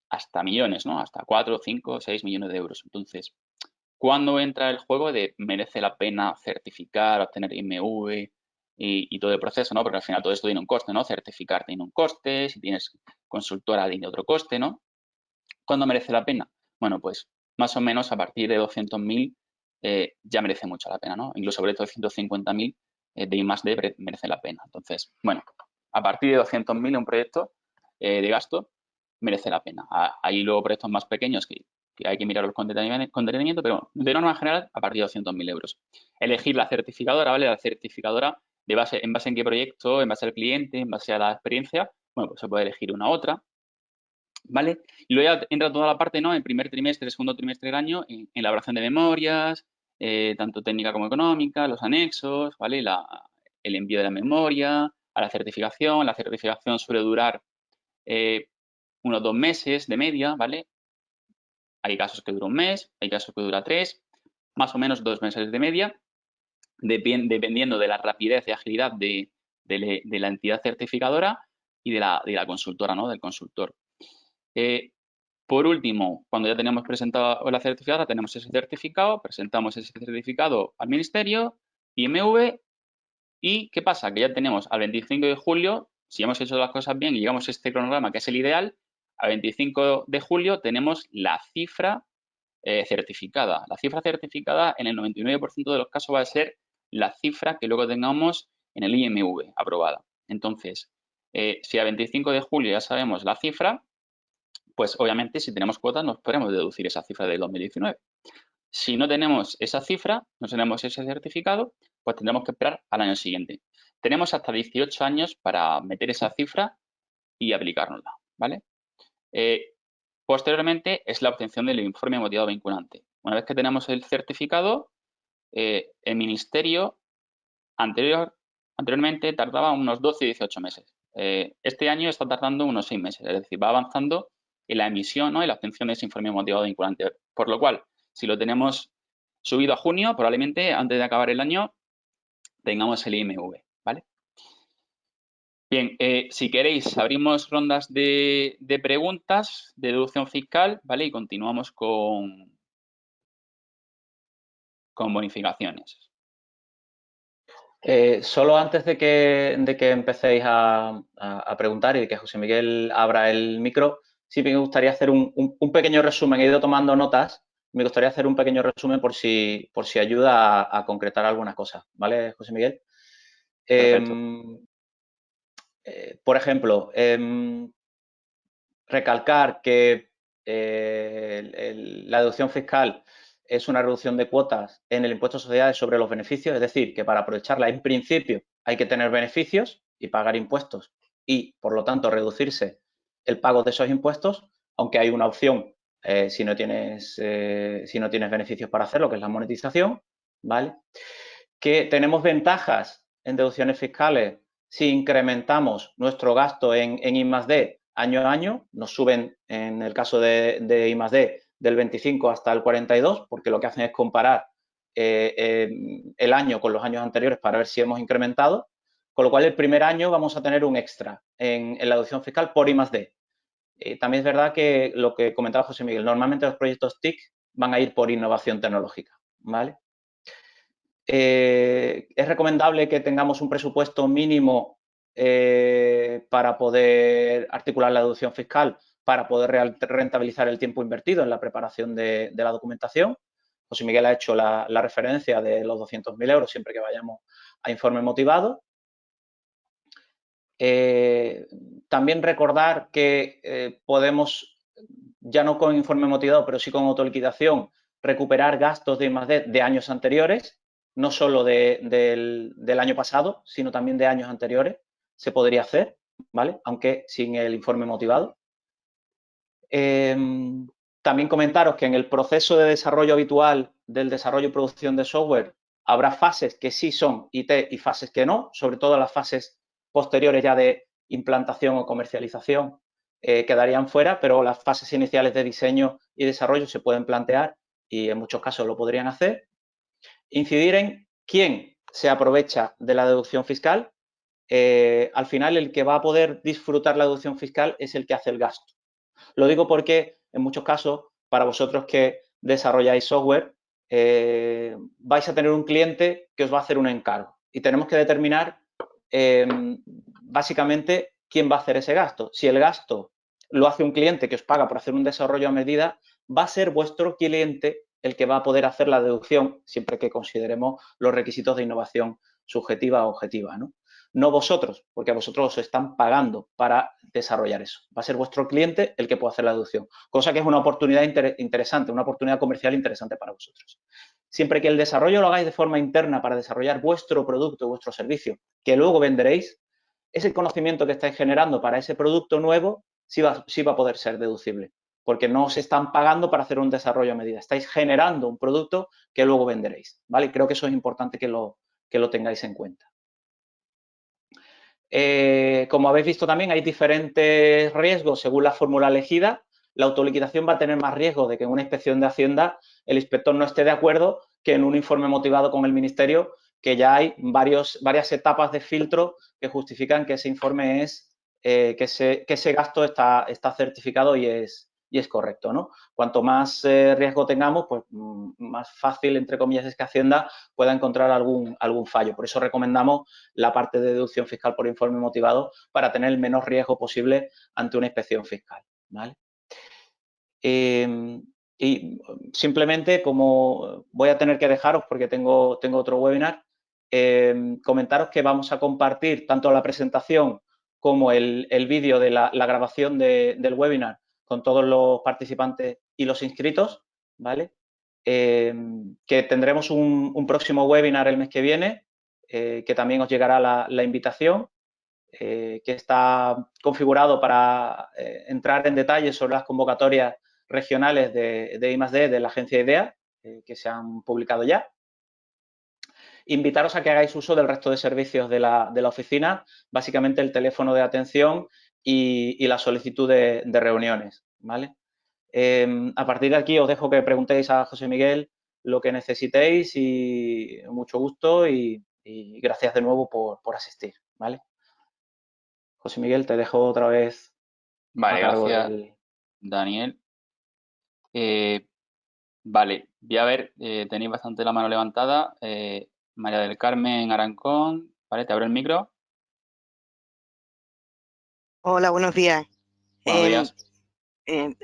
hasta millones, ¿no? Hasta 4, 5, 6 millones de euros. Entonces, ¿Cuándo entra el juego de merece la pena certificar, obtener IMV y, todo el proceso, ¿no? Porque al final todo esto tiene un coste, ¿no? Certificar tiene un coste, si tienes consultora tiene otro coste, ¿no? ¿Cuándo merece la pena? Bueno, pues más o menos a partir de 200.000 eh, ya merece mucho la pena, ¿no? Incluso sobre 250.000 eh, de I más D merece la pena. Entonces, bueno, a partir de 200.000 un proyecto eh, de gasto merece la pena. Hay luego proyectos más pequeños que que hay que mirarlos con detenimiento, pero de norma general a partir de 200.000 euros. Elegir la certificadora, ¿vale? La certificadora de base, en base en qué proyecto, en base al cliente, en base a la experiencia, bueno, pues se puede elegir una otra, ¿vale? Y luego ya entra toda la parte, ¿no? En primer trimestre, segundo trimestre del año, en, elaboración de memorias, eh, tanto técnica como económica, los anexos, ¿vale? el envío de la memoria, a la certificación. La certificación suele durar eh, unos dos meses de media, ¿vale? Hay casos que dura un mes, hay casos que dura tres, más o menos dos meses de media, dependiendo de la rapidez y agilidad de, la entidad certificadora y de la, consultora, ¿no? Del consultor. Eh, por último, cuando ya tenemos presentado la certificadora, tenemos ese certificado, presentamos ese certificado al ministerio, IMV, y ¿qué pasa? Que ya tenemos al 25 de julio, si hemos hecho las cosas bien y llegamos a este cronograma que es el ideal, a 25 de julio tenemos la cifra eh, certificada. La cifra certificada en el 99% de los casos va a ser la cifra que luego tengamos en el IMV aprobada. Entonces, eh, si a 25 de julio ya sabemos la cifra, pues obviamente si tenemos cuotas nos podemos deducir esa cifra del 2019. Si no tenemos esa cifra, no tenemos ese certificado, pues tendremos que esperar al año siguiente. Tenemos hasta 18 años para meter esa cifra y aplicárnosla, ¿vale? Eh, posteriormente es la obtención del informe motivado vinculante. Una vez que tenemos el certificado, eh, el ministerio anterior, anteriormente tardaba unos 12 y 18 meses. Eh, este año está tardando unos 6 meses, es decir, va avanzando en la emisión ¿no? y la obtención de ese informe motivado vinculante. Por lo cual, si lo tenemos subido a junio, probablemente antes de acabar el año tengamos el IMV. Bien, eh, si queréis, abrimos rondas de, preguntas de deducción fiscal, ¿vale? Y continuamos con, con bonificaciones. Eh, solo antes de que, empecéis a, preguntar y de que José Miguel abra el micro, sí me gustaría hacer un, pequeño resumen. He ido tomando notas. Me gustaría hacer un pequeño resumen por si, por si ayuda a, concretar algunas cosas. ¿Vale, José Miguel? Em, eh, por ejemplo, em, recalcar que eh, la deducción fiscal es una reducción de cuotas en el impuesto de sociedades sobre los beneficios, es decir, que para aprovecharla en principio hay que tener beneficios y pagar impuestos y, por lo tanto, reducirse el pago de esos impuestos, aunque hay una opción eh, si, no tienes, eh, si no tienes beneficios para hacerlo, que es la monetización, ¿vale? Que tenemos ventajas en deducciones fiscales si incrementamos nuestro gasto en, en I D año a año, nos suben en el caso de, de I D del 25 hasta el 42, porque lo que hacen es comparar eh, el año con los años anteriores para ver si hemos incrementado, con lo cual el primer año vamos a tener un extra en, la deducción fiscal por I. Eh, también es verdad que lo que comentaba José Miguel, normalmente los proyectos TIC van a ir por innovación tecnológica, ¿vale? Eh, es recomendable que tengamos un presupuesto mínimo para poder articular la deducción fiscal, para poder rentabilizar el tiempo invertido en la preparación de la documentación. José Miguel ha hecho la, referencia de los 200.000 euros siempre que vayamos a informe motivado. Eh, también recordar que eh, podemos, ya no con informe motivado, pero sí con autoliquidación, recuperar gastos de I+.D. de años anteriores, no solo del, año pasado, sino también de años anteriores, se podría hacer, ¿vale? Aunque sin el informe motivado. Eh, también comentaros que en el proceso de desarrollo habitual del desarrollo y producción de software habrá fases que sí son IT y fases que no, sobre todo las fases posteriores ya de implantación o comercialización eh, quedarían fuera, pero las fases iniciales de diseño y desarrollo se pueden plantear y en muchos casos lo podrían hacer. Incidir en quién se aprovecha de la deducción fiscal. Eh, al final, el que va a poder disfrutar la deducción fiscal es el que hace el gasto. Lo digo porque en muchos casos, para vosotros que desarrolláis software, eh, vais a tener un cliente que os va a hacer un encargo y tenemos que determinar em, básicamente quién va a hacer ese gasto. Si el gasto lo hace un cliente que os paga por hacer un desarrollo a medida, va a ser vuestro cliente el que va a poder hacer la deducción siempre que consideremos los requisitos de innovación subjetiva o objetiva. ¿no? no vosotros, porque a vosotros os están pagando para desarrollar eso. Va a ser vuestro cliente el que pueda hacer la deducción, cosa que es una oportunidad interesante, una oportunidad comercial interesante para vosotros. Siempre que el desarrollo lo hagáis de forma interna para desarrollar vuestro producto, vuestro servicio, que luego venderéis, ese conocimiento que estáis generando para ese producto nuevo sí va, sí va a poder ser deducible, porque no os están pagando para hacer un desarrollo a medida. Estáis generando un producto que luego venderéis, ¿vale? Creo que eso es importante que lo, que lo tengáis en cuenta. Eh, como habéis visto también, hay diferentes riesgos según la fórmula elegida. La autoliquidación va a tener más riesgo de que en una inspección de Hacienda el inspector no esté de acuerdo que en un informe motivado con el Ministerio, que ya hay varios, varias etapas de filtro que justifican que ese informe es, eh, que, ese, que ese gasto está, certificado y es, y es correcto, ¿no? Cuanto más eh, riesgo tengamos, pues mm, más fácil, entre comillas, es que Hacienda pueda encontrar algún, algún fallo. Por eso recomendamos la parte de deducción fiscal por informe motivado para tener el menor riesgo posible ante una inspección fiscal, ¿vale? Em, y simplemente, como voy a tener que dejaros porque tengo, tengo otro webinar, em, comentaros que vamos a compartir tanto la presentación como el, vídeo de la, grabación del webinar con todos los participantes y los inscritos, ¿vale? Eh, que tendremos un, próximo webinar el mes que viene, eh, que también os llegará la, invitación, eh, que está configurado para entrar en detalle sobre las convocatorias regionales de, de I+.D. de la agencia IDEA, que se han publicado ya. Invitaros a que hagáis uso del resto de servicios de la, oficina, básicamente el teléfono de atención y, la solicitud de, reuniones, ¿vale? Em, a partir de aquí os dejo que preguntéis a José Miguel lo que necesitéis y mucho gusto y, gracias de nuevo por, asistir, ¿vale? José Miguel, te dejo otra vez. Vale, gracias, Daniel. Eh, vale, voy a ver, eh, tenéis bastante la mano levantada. Eh, María del Carmen Arancón, vale, te abro el micro. Hola, buenos días. Buenos días.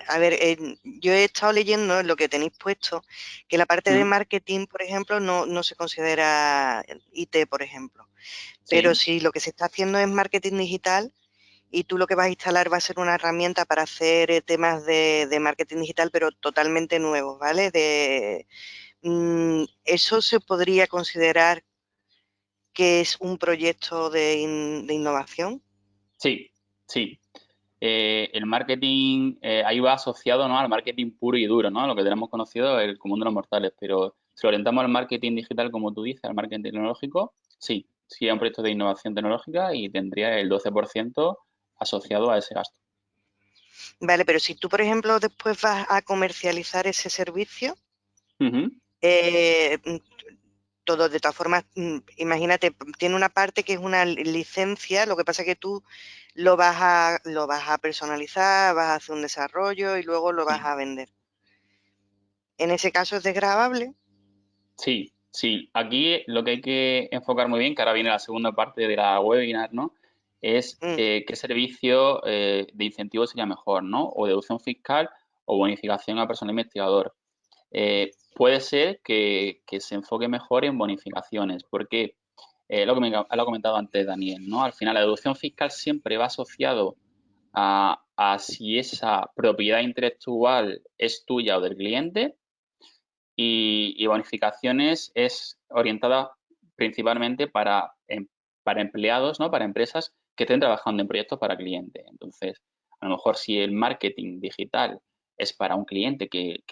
a ver, yo he estado leyendo lo que tenéis puesto, que la parte de marketing, por ejemplo, no, se considera IT, por ejemplo. Pero si lo que se está haciendo es marketing digital y tú lo que vas a instalar va a ser una herramienta para hacer eh, temas de, marketing digital, pero totalmente nuevos, ¿vale? De, mm, ¿Eso se podría considerar que es un proyecto de, innovación? Sí, sí. Eh, el marketing eh, ahí va asociado ¿no? al marketing puro y duro, ¿no? lo que tenemos conocido el común de los mortales, pero si orientamos al marketing digital, como tú dices, al marketing tecnológico, sí, sí hay un proyecto de innovación tecnológica y tendría el 12% asociado a ese gasto. Vale, pero si tú, por ejemplo, después vas a comercializar ese servicio, eh, todo de todas formas, mm, imagínate, tiene una parte que es una licencia, lo que pasa es que tú lo vas a, lo vas a personalizar, vas a hacer un desarrollo y luego lo vas a vender. ¿En ese caso es desgrabable? Sí, sí. Aquí lo que hay que enfocar muy bien, que ahora viene la segunda parte de la webinar, ¿no? Es mm. eh, qué servicio eh, de incentivo sería mejor, ¿no? O deducción fiscal o bonificación a personal investigador. Eh, puede ser que, se enfoque mejor en bonificaciones, porque lo que me lo ha comentado antes Daniel, ¿no? Al final la deducción fiscal siempre va asociado a, a si esa propiedad intelectual es tuya o del cliente y, bonificaciones es orientada principalmente para, em, para empleados, ¿no? para empresas que estén trabajando en proyectos para cliente. Entonces, a lo mejor si el marketing digital es para un cliente que,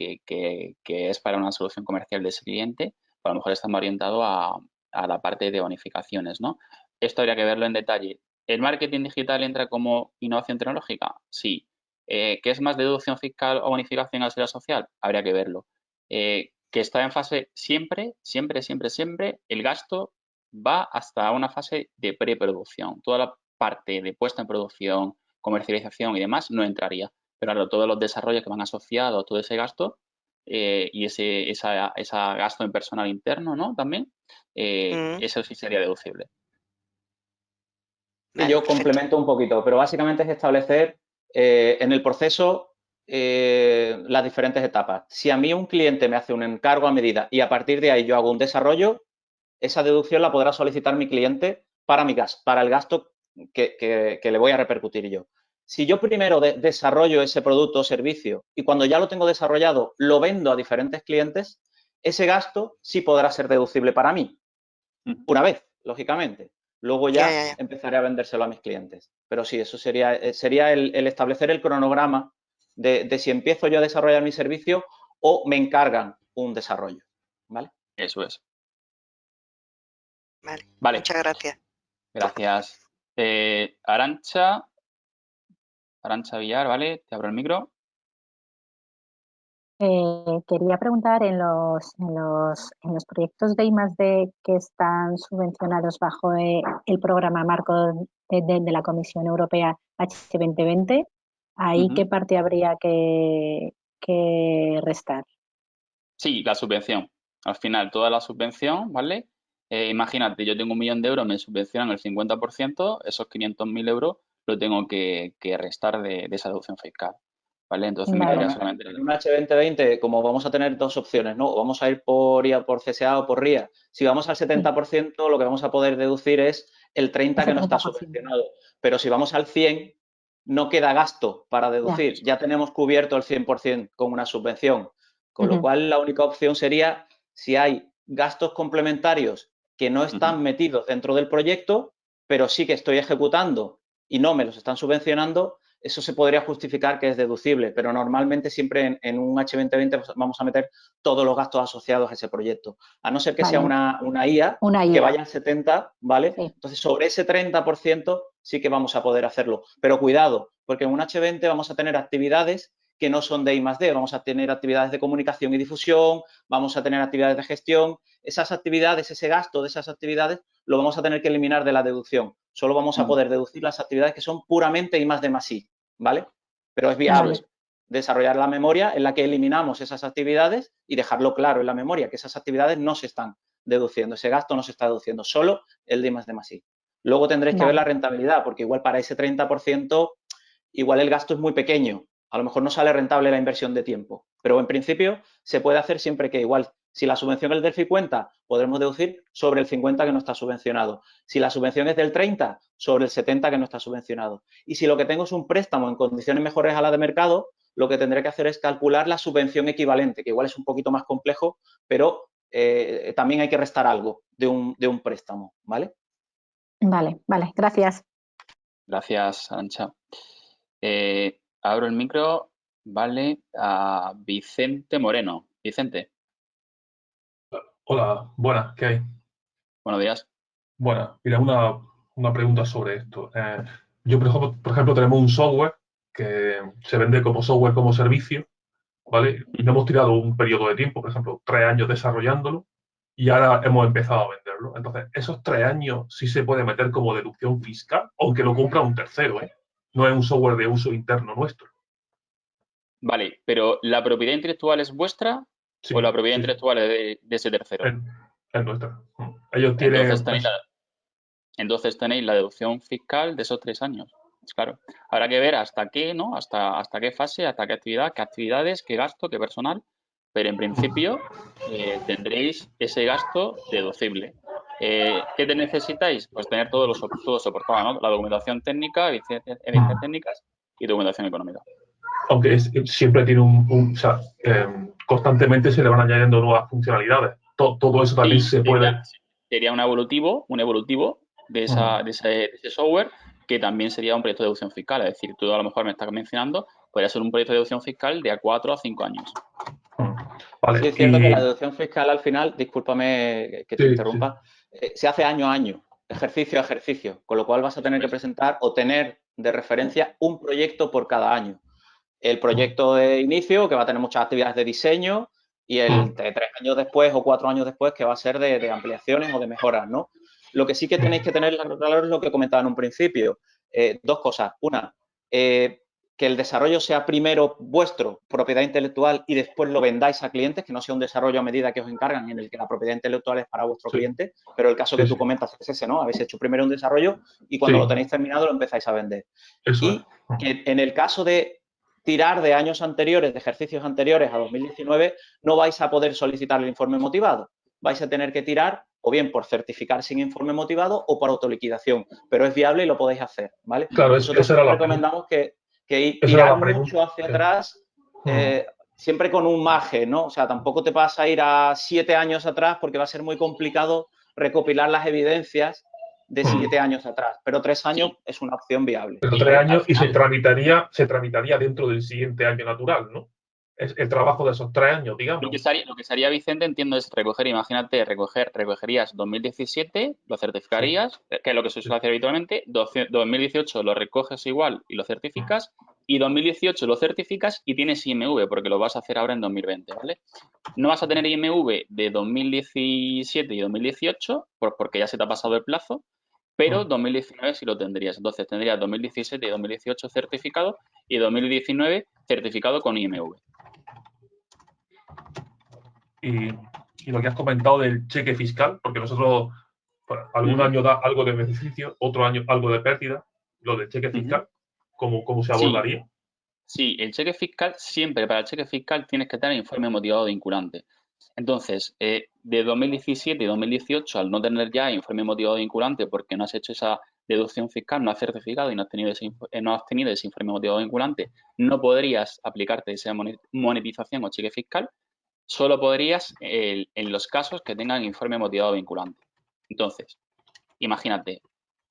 es para una solución comercial de ese cliente, pues a lo mejor está más orientado a, la parte de bonificaciones. ¿no? Esto habría que verlo en detalle. ¿El marketing digital entra como innovación tecnológica? Sí. Eh, ¿Qué es más deducción fiscal o bonificación al ser social? Habría que verlo. Eh, que está en fase siempre, siempre, siempre, siempre, el gasto va hasta una fase de preproducción. Toda la parte de puesta en producción, comercialización y demás no entraría. Pero ahora todos los desarrollos que van asociados a todo ese gasto eh, y ese esa, gasto en personal interno, ¿no? También, eh, mm. eso sí sería deducible. yo complemento un poquito, pero básicamente es establecer eh, en el proceso las diferentes etapas. Si a mí un cliente me hace un encargo a medida y a partir de ahí yo hago un desarrollo, esa deducción la podrá solicitar mi cliente para mi gas, para el gasto que, le voy a repercutir yo. Si yo primero desarrollo ese producto o servicio y cuando ya lo tengo desarrollado lo vendo a diferentes clientes, ese gasto sí podrá ser deducible para mí. Una vez, lógicamente. Luego ya, empezaré a vendérselo a mis clientes. Pero sí, eso sería, eh, sería el establecer el cronograma de, si empiezo yo a desarrollar mi servicio o me encargan un desarrollo, ¿vale? Eso es. Vale, muchas gracias. Gracias. Eh, Arancha, Arancha Villar, ¿vale? Te abro el micro. Eh, quería preguntar en los, en los, en los proyectos de I+.D. que están subvencionados bajo eh, el programa marco de, de la Comisión Europea H2020, ¿Ahí qué parte habría que, restar? Sí, la subvención. Al final, toda la subvención, ¿vale? Eh, imagínate, yo tengo un millón de euros, me subvencionan el 50%, esos 500.000 euros lo tengo que, restar de, esa deducción fiscal. ¿Vale? Entonces, solamente en un H2020, como vamos a tener dos opciones, ¿no? O vamos a ir por IA, por CSA o por RIA. Si vamos al 70%, lo que vamos a poder deducir es el 30% que no está subvencionado. Pero si vamos al 100%, no queda gasto para deducir, ya, tenemos cubierto el 100% con una subvención, con lo cual la única opción sería si hay gastos complementarios que no están metidos dentro del proyecto, pero sí que estoy ejecutando y no me los están subvencionando, eso se podría justificar que es deducible, pero normalmente siempre en, un H2020 pues, vamos a meter todos los gastos asociados a ese proyecto, a no ser que sea una, una, IA, que vaya al 70, ¿vale? Entonces, sobre ese 30% sí que vamos a poder hacerlo. Pero cuidado, porque en un H20 vamos a tener actividades que no son de I más D, vamos a tener actividades de comunicación y difusión, vamos a tener actividades de gestión. Esas actividades, ese gasto de esas actividades, lo vamos a tener que eliminar de la deducción. Solo vamos a mm. poder deducir las actividades que son puramente I más D más I, ¿vale? Pero es viable desarrollar la memoria en la que eliminamos esas actividades y dejarlo claro en la memoria, que esas actividades no se están deduciendo, ese gasto no se está deduciendo, solo el de I más D más I. Luego tendréis que ver la rentabilidad, porque igual para ese 30%, igual el gasto es muy pequeño. A lo mejor no sale rentable la inversión de tiempo. Pero en principio se puede hacer siempre que igual, si la subvención es del 50, podremos deducir sobre el 50 que no está subvencionado. Si la subvención es del 30, sobre el 70 que no está subvencionado. Y si lo que tengo es un préstamo en condiciones mejores a la de mercado, lo que tendré que hacer es calcular la subvención equivalente, que igual es un poquito más complejo, pero eh, también hay que restar algo de un, de un préstamo, ¿vale? Vale, vale, gracias. Gracias, Ancha. Eh, abro el micro, vale, a Vicente Moreno. Vicente. Hola, buenas, ¿qué hay? Buenos días. Bueno, mira, una, pregunta sobre esto. Eh, yo, por ejemplo, por ejemplo, tenemos un software que se vende como software como servicio, ¿vale? Y hemos tirado un periodo de tiempo, por ejemplo, tres años desarrollándolo y ahora hemos empezado a venderlo. Entonces, esos tres años sí se puede meter como deducción fiscal, aunque lo compra un tercero, ¿eh? No es un software de uso interno nuestro. Vale, pero ¿la propiedad intelectual es vuestra o la propiedad intelectual es de, ese tercero? Es, nuestra. Ellos tienen... Entonces tenéis, la, entonces tenéis la deducción fiscal de esos tres años. Claro. Habrá que ver hasta qué, ¿no? Hasta, hasta qué fase, hasta qué actividad, qué actividades, qué gasto, qué personal. Pero en principio eh, tendréis ese gasto deducible. Eh, ¿Qué te necesitáis? Pues tener todo, los, todo soportado, ¿no? La documentación técnica, evidencias técnicas y documentación económica. Aunque siempre tiene un, o sea, em, constantemente se le van añadiendo nuevas funcionalidades. Todo, eso también se puede. Sería un evolutivo, un evolutivo de, esa, de, ese, software que también sería un proyecto de deducción fiscal. Es decir, tú a lo mejor me estás mencionando, podría ser un proyecto de deducción fiscal de a cuatro a cinco años. sí, es cierto que la deducción fiscal al final, discúlpame que te interrumpa, eh, se hace año a año, ejercicio a ejercicio, con lo cual vas a tener que presentar o tener de referencia un proyecto por cada año. El proyecto de inicio, que va a tener muchas actividades de diseño, y el de tres años después o cuatro años después, que va a ser de, de ampliaciones o de mejoras, ¿no? Lo que sí que tenéis que tener claro es lo que comentaba en un principio. Eh, dos cosas. Una, eh, que el desarrollo sea primero vuestro, propiedad intelectual, y después lo vendáis a clientes, que no sea un desarrollo a medida que os encargan en el que la propiedad intelectual es para vuestro cliente, pero el caso que tú comentas es ese, ¿no? Habéis hecho primero un desarrollo y cuando lo tenéis terminado lo empezáis a vender. y que en el caso de tirar de años anteriores, de ejercicios anteriores a 2019, no vais a poder solicitar el informe motivado. Vais a tener que tirar o bien por certificar sin informe motivado o por autoliquidación, pero es viable y lo podéis hacer, ¿vale? Claro, eso era recomendamos que, que tirar mucho hacia atrás, eh, siempre con un margen, ¿no? O sea, tampoco te vas a ir a siete años atrás porque va a ser muy complicado recopilar las evidencias de siete años atrás, pero tres años es una opción viable. Pero tres años y se tramitaría, se tramitaría dentro del siguiente año natural, ¿no? Es el trabajo de esos tres años, digamos. Lo que, sería, Vicente, entiendo, es recoger, imagínate, recoger, recogerías 2017, lo certificarías, que es lo que se suele hacer habitualmente, 2018 lo recoges igual y lo certificas, y 2018 lo certificas y tienes IMV, porque lo vas a hacer ahora en 2020, ¿vale? No vas a tener IMV de 2017 y 2018, porque ya se te ha pasado el plazo, pero 2019 sí lo tendrías. Entonces tendrías 2017 y 2018 certificado y 2019 certificado con IMV. Y, lo que has comentado del cheque fiscal, porque nosotros algún año da algo de beneficio, otro año algo de pérdida, lo del cheque fiscal, ¿cómo, se abordaría? Sí. el cheque fiscal, siempre para el cheque fiscal tienes que tener informe motivado vinculante. Entonces, eh, de 2017 y 2018, al no tener ya informe motivado vinculante porque no has hecho esa deducción fiscal, no has certificado y no has tenido ese, eh, no has tenido ese informe motivado vinculante, no podrías aplicarte esa monetización o cheque fiscal solo podrías en los casos que tengan informe motivado vinculante. Entonces, imagínate,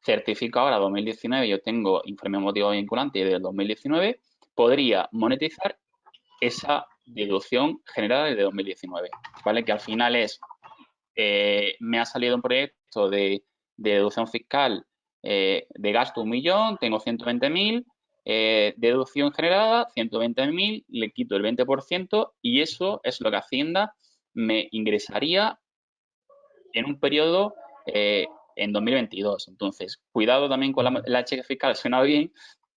certifico ahora 2019, yo tengo informe motivado vinculante del 2019, podría monetizar esa deducción generada desde 2019, ¿vale? Que al final es, eh, me ha salido un proyecto de, deducción fiscal eh, de gasto un millón, tengo 120.000, eh, deducción generada, 120.000, le quito el 20% y eso es lo que Hacienda me ingresaría en un periodo eh, en 2022. Entonces, cuidado también con la, cheque fiscal, suena bien,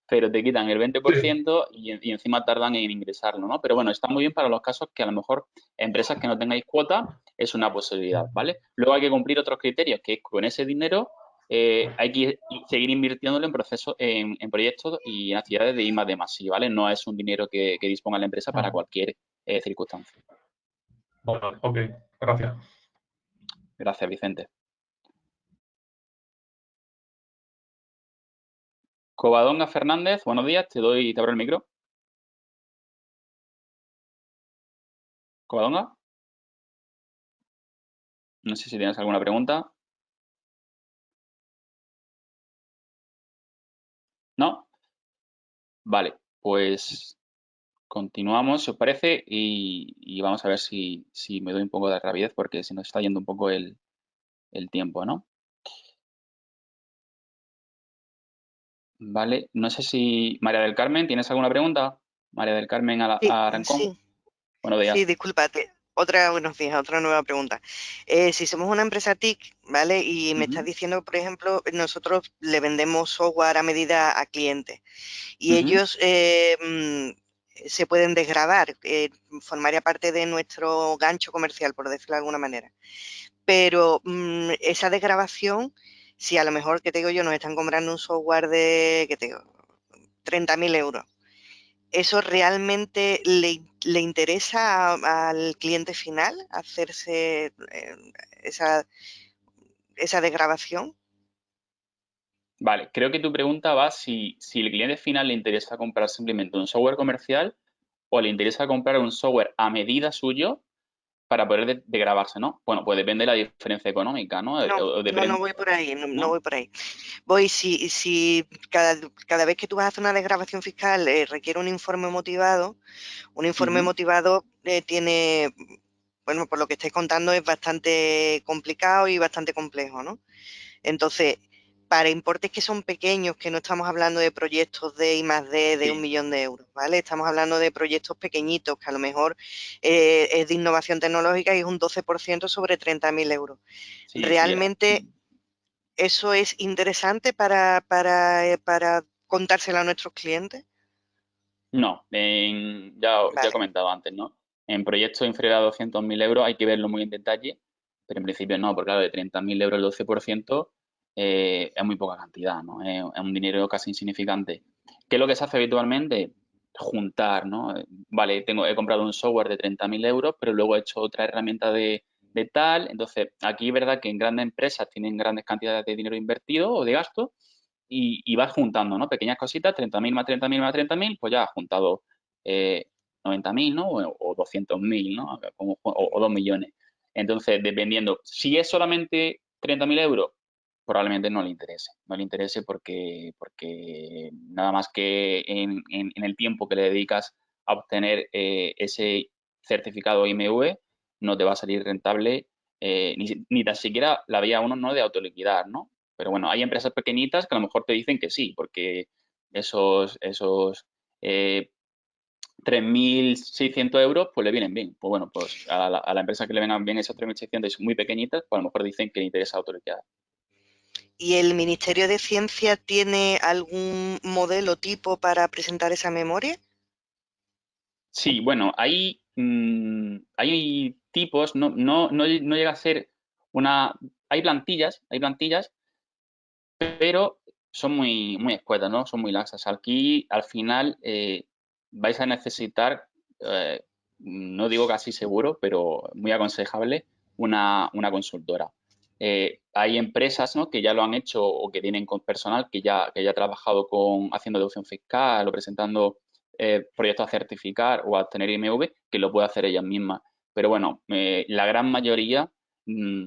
pero te quitan el 20% y, y, encima tardan en ingresarlo, ¿no? Pero bueno, está muy bien para los casos que a lo mejor empresas que no tengáis cuota es una posibilidad, ¿vale? Luego hay que cumplir otros criterios, que es con ese dinero eh, hay que seguir invirtiéndolo en procesos, en, proyectos y en actividades de I más de más, ¿vale? No es un dinero que, disponga la empresa para cualquier eh, circunstancia. ok, gracias. Gracias, Vicente. Covadonga Fernández, buenos días, te doy, te abro el micro. Covadonga. No sé si tienes alguna pregunta. Vale, pues continuamos, si os parece, y, vamos a ver si, me doy un poco de rapidez porque se nos está yendo un poco el, tiempo, ¿no? Vale, no sé si María del Carmen, ¿tienes alguna pregunta? María del Carmen a, Sí. Buenos días. Sí, discúlpate. Otra, buenos días, otra nueva pregunta. Eh, si somos una empresa TIC, ¿vale? Y me estás diciendo, por ejemplo, nosotros le vendemos software a medida a clientes y ellos eh, mm, se pueden desgravar, eh, formaría parte de nuestro gancho comercial, por decirlo de alguna manera. Pero mm, esa desgrabación, si a lo mejor, que te digo yo, nos están comprando un software de, que te digo, 30.000 euros, ¿eso realmente le, interesa al cliente final hacerse eh, esa, esa desgrabación? Vale, creo que tu pregunta va si, si el cliente final le interesa comprar simplemente un software comercial o le interesa comprar un software a medida suyo para poder de, grabarse, ¿no? Bueno, pues depende de la diferencia económica, ¿no? No, no, voy por ahí, no, voy por ahí. Voy, si, si cada, cada, vez que tú vas a hacer una desgrabación fiscal eh, requiere un informe motivado, un informe motivado eh, tiene, bueno, por lo que estáis contando es bastante complicado y bastante complejo, ¿no? Entonces, para importes que son pequeños, que no estamos hablando de proyectos de I más D de un millón de euros, ¿vale? Estamos hablando de proyectos pequeñitos que a lo mejor eh, es de innovación tecnológica y es un 12% sobre 30.000 euros. Realmente eso es interesante para, para, eh, para contárselo a nuestros clientes. No, ya, ya he comentado antes, ¿no? En proyectos inferiores a 200.000 euros hay que verlo muy en detalle, pero en principio no, porque claro, de 30.000 euros el 12%, eh, es muy poca cantidad, ¿no? Es, un dinero casi insignificante. ¿Qué es lo que se hace habitualmente? Juntar, ¿no? Vale, tengo, he comprado un software de 30.000 euros, pero luego he hecho otra herramienta de, tal. Entonces, aquí es verdad que en grandes empresas tienen grandes cantidades de dinero invertido o de gasto y, y vas juntando, ¿no? Pequeñas cositas, 30.000 más 30.000 más 30.000, pues ya has juntado eh, 90.000, ¿no? O, 200.000, ¿no? O, o 2 millones. Entonces, dependiendo, si es solamente 30.000 euros, probablemente no le interese. No le interese porque, porque nada más que en, el tiempo que le dedicas a obtener eh, ese certificado IMV, no te va a salir rentable eh, ni, ni, tan siquiera la vía uno no de autoliquidar, ¿no? Pero bueno, hay empresas pequeñitas que a lo mejor te dicen que sí, porque esos, esos eh, 3.600 euros, pues le vienen bien. Pues bueno, pues a la, a la, empresa que le vengan bien esos 3.600 y son muy pequeñitas, pues a lo mejor dicen que le interesa autoliquidar. ¿Y el Ministerio de Ciencia tiene algún modelo tipo para presentar esa memoria? Sí, bueno, hay, mm, hay tipos, no, no, no, llega a ser una... Hay plantillas, hay plantillas, pero son muy, muy escuetas, ¿no? Son muy laxas. Aquí, al final, eh, vais a necesitar, eh, no digo casi seguro, pero muy aconsejable, una, una consultora. Eh, hay empresas que ya lo han hecho o que tienen con personal que ya, que ya ha trabajado con haciendo deducción fiscal o presentando eh, proyectos a certificar o a obtener IMV que lo puede hacer ellas mismas. Pero bueno, eh, la gran mayoría mm,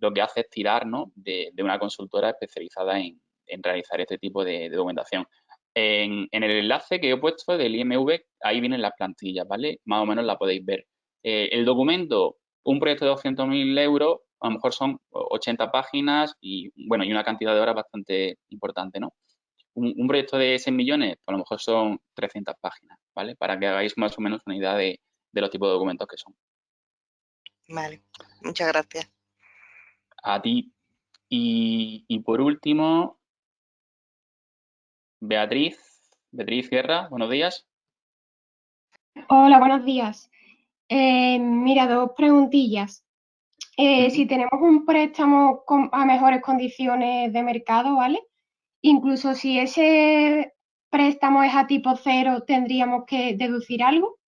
lo que hace es tirar de, una consultora especializada en, realizar este tipo de, documentación. En, el enlace que he puesto del IMV, ahí vienen las plantillas, ¿vale? Más o menos la podéis ver. el documento, un proyecto de 200.000 euros, a lo mejor son 80 páginas y, bueno, y una cantidad de horas bastante importante, ¿no? Un, proyecto de 6 millones, pues a lo mejor son 300 páginas, ¿vale? Para que hagáis más o menos una idea de, los tipos de documentos que son. Vale, muchas gracias. A ti. Y, por último, Beatriz, Beatriz Guerra, buenos días. Hola, buenos días. Eh, mira, dos preguntillas. Eh, si tenemos un préstamo a mejores condiciones de mercado, ¿vale? Incluso si ese préstamo es a tipo cero, ¿tendríamos que deducir algo?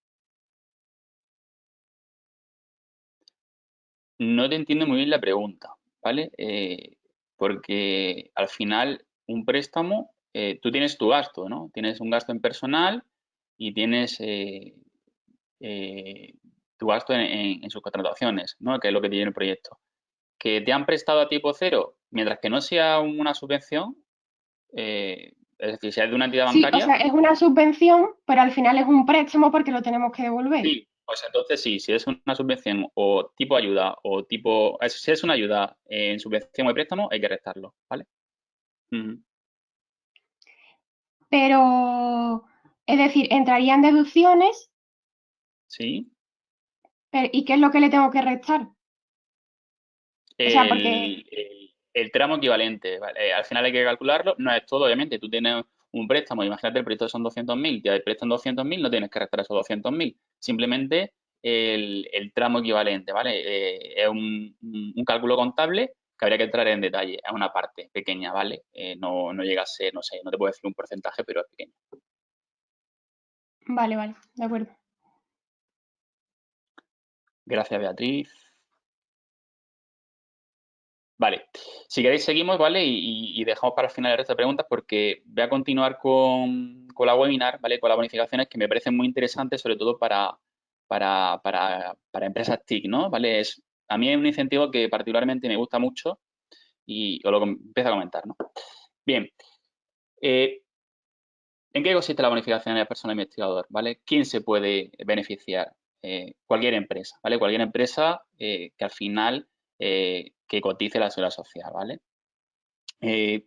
No te entiendo muy bien la pregunta, ¿vale? Eh, porque al final un préstamo, eh, tú tienes tu gasto, ¿no? Tienes un gasto en personal y tienes tu gasto en, sus contrataciones, ¿no? que es lo que tiene el proyecto. que te han prestado a tipo cero, mientras que no sea una subvención, eh, es decir, si es de una entidad bancaria... Sí, o sea, es una subvención, pero al final es un préstamo porque lo tenemos que devolver. Sí, pues entonces sí, si es una subvención o tipo ayuda o tipo... Si es una ayuda en subvención o préstamo, hay que restarlo, ¿vale? Pero, es decir, entrarían deducciones. Sí. ¿Y qué es lo que le tengo que restar? el, tramo equivalente. Eh, al final hay que calcularlo. No es todo, obviamente. Tú tienes un préstamo, imagínate el proyecto son 200.000, te prestan 200.000, no tienes que restar esos 200.000. Simplemente el, tramo equivalente, ¿vale? Eh, es un, cálculo contable que habría que entrar en detalle. Es una parte pequeña, ¿vale? Eh, no, no llega a ser, no sé, no te puedo decir un porcentaje, pero es pequeño. Vale, vale, de acuerdo. Gracias, Beatriz. Vale, si queréis seguimos, ¿vale? Y, dejamos para el final el resto de preguntas porque voy a continuar con, la webinar, ¿vale? Con las bonificaciones que me parecen muy interesantes, sobre todo para, para, para, empresas TIC, ¿no? ¿Vale? Es, a mí es un incentivo que particularmente me gusta mucho y os lo empiezo a comentar, ¿no? Bien, eh, ¿en qué consiste la bonificación de la persona investigador? ¿Vale? ¿Quién se puede beneficiar? Eh, cualquier empresa, ¿vale? Cualquier empresa eh, que al final que cotice la seguridad social, ¿vale? Eh,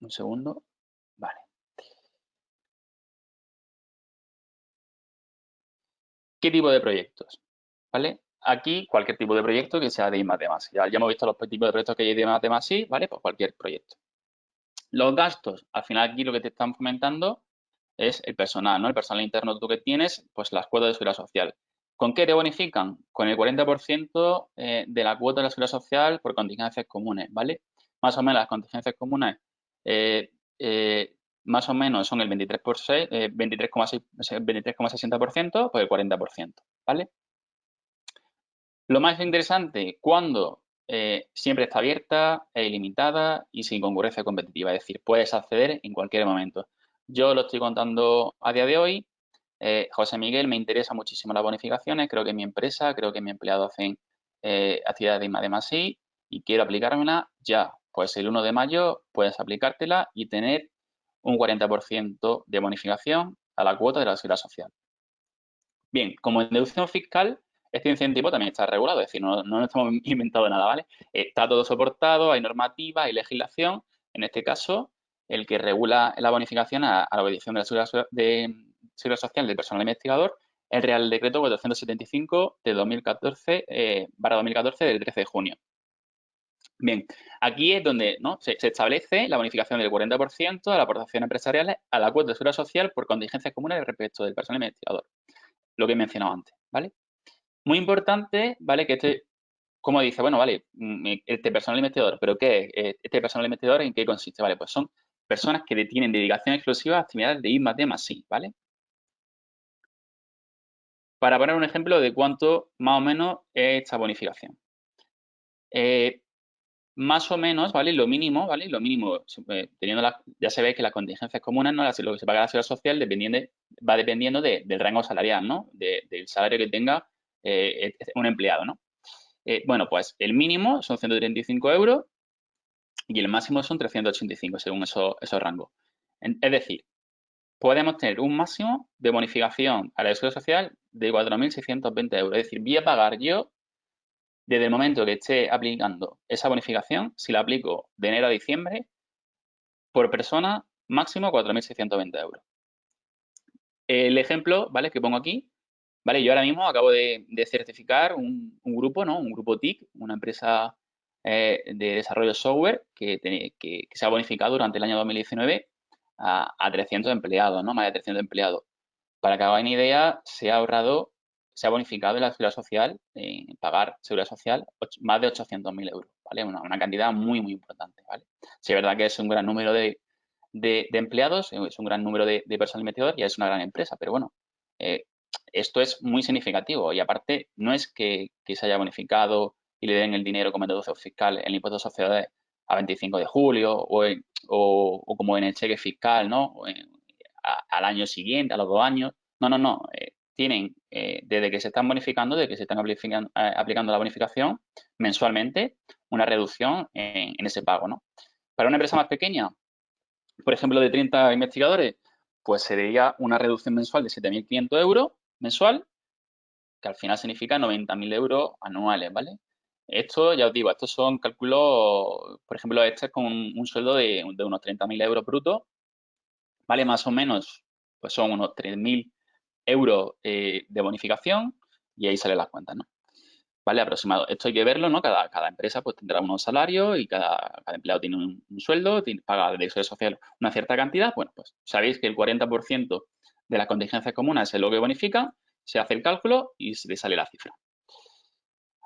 un segundo. Vale. ¿Qué tipo de proyectos? ¿Vale? Aquí, cualquier tipo de proyecto que sea de I Ya, ya hemos visto los tipos de proyectos que hay de I ¿vale? Pues cualquier proyecto. Los gastos, al final aquí lo que te están fomentando es el personal, ¿no? El personal interno tú que tienes, pues las cuotas de seguridad social. ¿Con qué te bonifican? Con el 40% eh, de la cuota de la seguridad social por contingencias comunes, ¿vale? Más o menos las contingencias comunes eh, eh, más o menos son el 23,60% 23, por el 40%, ¿vale? Lo más interesante, cuando siempre está abierta, es ilimitada y sin concurrencia competitiva, es decir, puedes acceder en cualquier momento. Yo lo estoy contando a día de hoy, eh, José Miguel, me interesa muchísimo las bonificaciones, creo que mi empresa, creo que mi empleado hacen eh, actividades de más y quiero aplicármela ya. Pues el 1 de mayo puedes aplicártela y tener un 40% de bonificación a la cuota de la seguridad social. Bien, como en deducción fiscal, este incentivo también está regulado, es decir, no, no estamos inventando nada, ¿vale? Está todo soportado, hay normativa, hay legislación. En este caso, el que regula la bonificación a, la obediencia de la seguridad, de, Seguridad Social del Personal Investigador, el Real Decreto 475 de 2014, eh, 2014 del 13 de junio. Bien, aquí es donde ¿no? se, establece la bonificación del 40% de la aportación empresariales a la cuota de seguridad social por contingencias comunes respecto del personal investigador. Lo que he mencionado antes, ¿vale? Muy importante, ¿vale? Que este, como dice, bueno, vale, mm, este personal investigador, ¿pero qué es? Este personal investigador en qué consiste? Vale, pues son personas que tienen dedicación exclusiva a actividades de I más D ¿vale? para poner un ejemplo de cuánto más o menos es esta bonificación. Eh, más o menos, ¿vale? Lo mínimo, ¿vale? Lo mínimo, eh, teniendo ya se ve que las contingencias comunes, ¿no? Lo que se paga la seguridad social dependiendo, va dependiendo del rango salarial, ¿no? del salario que tenga eh, un empleado, ¿no? bueno, pues el mínimo son 135 euros y el máximo son 385 según esos, esos rangos. Es decir, podemos tener un máximo de bonificación a la seguridad social de 4.620 euros. Es decir, voy a pagar yo, desde el momento que esté aplicando esa bonificación, si la aplico de enero a diciembre, por persona, máximo 4.620 euros. El ejemplo, ¿vale? Que pongo aquí, ¿vale? Yo ahora mismo acabo de, certificar un, grupo, ¿no? Un grupo TIC, una empresa eh, de desarrollo software que, que, se ha bonificado durante el año 2019 a, a 300 empleados, ¿no? Más de 300 empleados. Para que hagan idea, se ha ahorrado, se ha bonificado en la seguridad social, en pagar seguridad social, más de 800.000 euros, ¿vale? Una, cantidad muy, muy importante, ¿vale? Sí, es verdad que es un gran número de, empleados, es un gran número de, personal investigador y es una gran empresa, pero bueno, eh, esto es muy significativo y aparte no es que, se haya bonificado y le den el dinero como deducción fiscal en el impuesto de sociedades a 25 de julio o, o, como en el cheque fiscal, ¿no? al año siguiente, a los dos años. No, no, no. Eh, tienen, eh, desde que se están bonificando, desde que se están aplicando, eh, aplicando la bonificación mensualmente, una reducción en, en, ese pago, ¿no? Para una empresa más pequeña, por ejemplo, de 30 investigadores, pues sería una reducción mensual de 7.500 euros mensual, que al final significa 90.000 euros anuales, ¿vale? Esto, ya os digo, estos son cálculos, por ejemplo, este es con un, sueldo de, de unos 30.000 euros brutos, ¿vale? Más o menos, pues son unos 3.000 euros eh, de bonificación y ahí salen las cuentas, ¿no? ¿Vale? Aproximado. Esto hay que verlo, ¿no? Cada, cada empresa pues tendrá unos salarios y cada, empleado tiene un, sueldo, tiene, paga de seguridad social una cierta cantidad. Bueno, pues sabéis que el 40% de las contingencias comunes es lo que bonifica, se hace el cálculo y se le sale la cifra.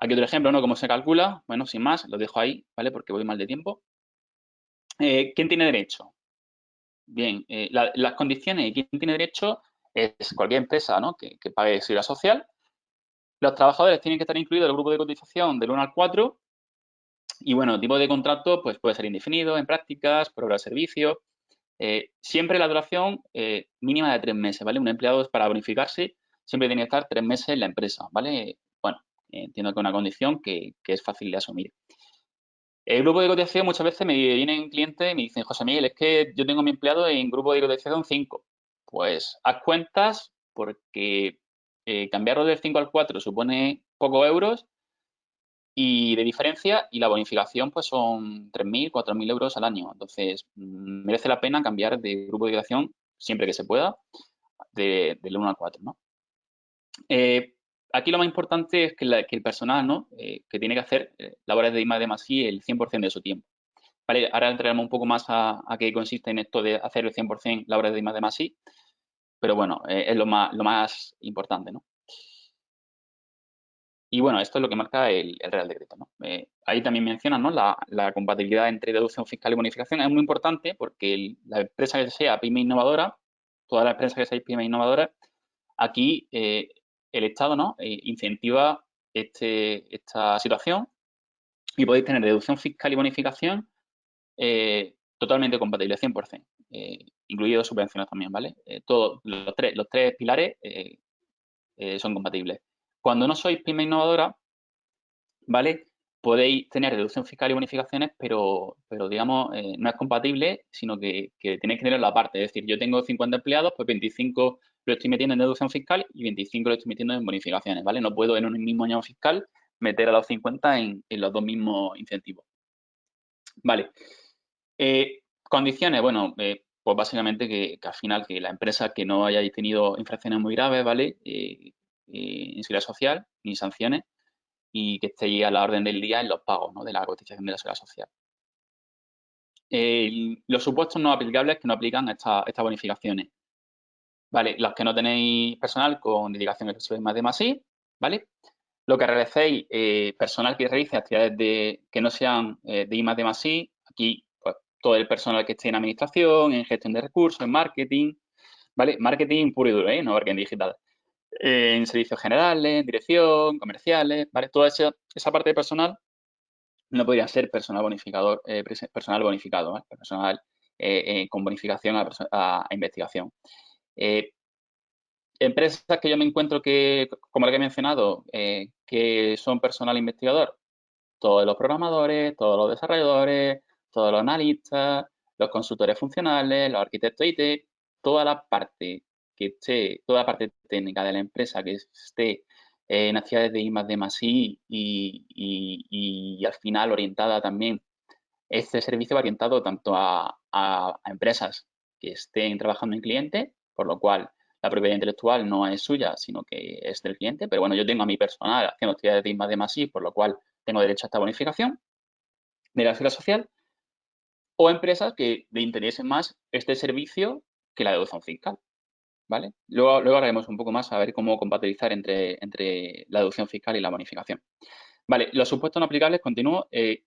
Aquí otro ejemplo, ¿no? ¿Cómo se calcula? Bueno, sin más, lo dejo ahí, ¿vale? Porque voy mal de tiempo. Eh, ¿Quién tiene derecho? Bien, eh, las condiciones y quién tiene derecho es cualquier empresa ¿no? que, pague seguridad social. Los trabajadores tienen que estar incluidos en el grupo de cotización del 1 al 4 y bueno, tipo de contrato pues puede ser indefinido, en prácticas, por hora de servicio. Eh, siempre la duración mínima de tres meses, ¿vale? Un empleado para bonificarse siempre tiene que estar tres meses en la empresa, ¿vale? Entiendo que es una condición que, es fácil de asumir. El grupo de cotización muchas veces me vienen clientes y me dicen, José Miguel, es que yo tengo mi empleado en grupo de cotización 5. Pues haz cuentas porque eh, cambiarlo del 5 al 4 supone pocos euros y de diferencia y la bonificación pues son 3.000, 4.000 euros al año. Entonces, merece la pena cambiar de grupo de educación siempre que se pueda del 1 al 4, ¿no? Eh, aquí lo más importante es que, el personal, ¿no? Eh, que tiene que hacer labores de I de el 100% de su tiempo. Vale, ahora entraremos un poco más a, qué consiste en esto de hacer el 100% labores de I de más pero bueno, eh, es lo más, importante, ¿no? Y bueno, esto es lo que marca el, Real Decreto. ¿no? Eh, ahí también mencionan ¿no? la, compatibilidad entre deducción fiscal y bonificación. Es muy importante porque la empresa que sea pyme innovadora, todas las empresas que sean pyme innovadoras, aquí eh, el Estado ¿no? incentiva este, esta situación y podéis tener deducción fiscal y bonificación totalmente compatible, 100% incluidos subvenciones también, ¿vale? Eh, todos los tres, los tres pilares eh, eh, son compatibles. Cuando no sois pyme innovadora, ¿vale? Podéis tener reducción fiscal y bonificaciones, pero, pero digamos, no es compatible, sino que, tenéis que tener la parte. Es decir, yo tengo 50 empleados, pues 25 lo estoy metiendo en deducción fiscal y 25 lo estoy metiendo en bonificaciones, ¿vale? No puedo en un mismo año fiscal meter a los 50 en, los dos mismos incentivos. Vale. condiciones, bueno, pues básicamente que, al final que la empresa que no haya tenido infracciones muy graves, ¿vale? Eh, eh, en seguridad social, ni sanciones, y que esté a la orden del día en los pagos ¿no? de la cotización de la seguridad social. los supuestos no aplicables que no aplican estas bonificaciones. ¿Vale? Los que no tenéis personal con dedicación exclusiva más de más I, ¿vale? Lo que realicéis, eh, personal que realice actividades de, que no sean de I más de más I, aquí todo el personal que esté en administración, en gestión de recursos, en marketing, ¿vale? Marketing puro y duro, ¿eh? No marketing digital. en servicios generales, dirección, comerciales, ¿vale? Toda esa, parte de personal no podría ser personal bonificador, eh, personal bonificado, ¿vale? Personal eh, eh, con bonificación a, investigación. Empresas que yo me encuentro que, como la que he mencionado, que son personal investigador, todos los programadores, todos los desarrolladores, todos los analistas, los consultores funcionales, los arquitectos IT, toda la parte que esté, toda la parte técnica de la empresa que esté en actividades de I más D I y, al final orientada también, este servicio va orientado tanto a, empresas que estén trabajando en cliente, por lo cual la propiedad intelectual no es suya, sino que es del cliente, pero bueno, yo tengo a mi personal haciendo actividades de I más D más I, por lo cual tengo derecho a esta bonificación de la seguridad social o empresas que le interese más este servicio que la deducción fiscal. ¿Vale? Luego, luego haremos un poco más a ver cómo compatibilizar entre, entre la deducción fiscal y la bonificación. Vale, los supuestos no aplicables, continúo. Eh,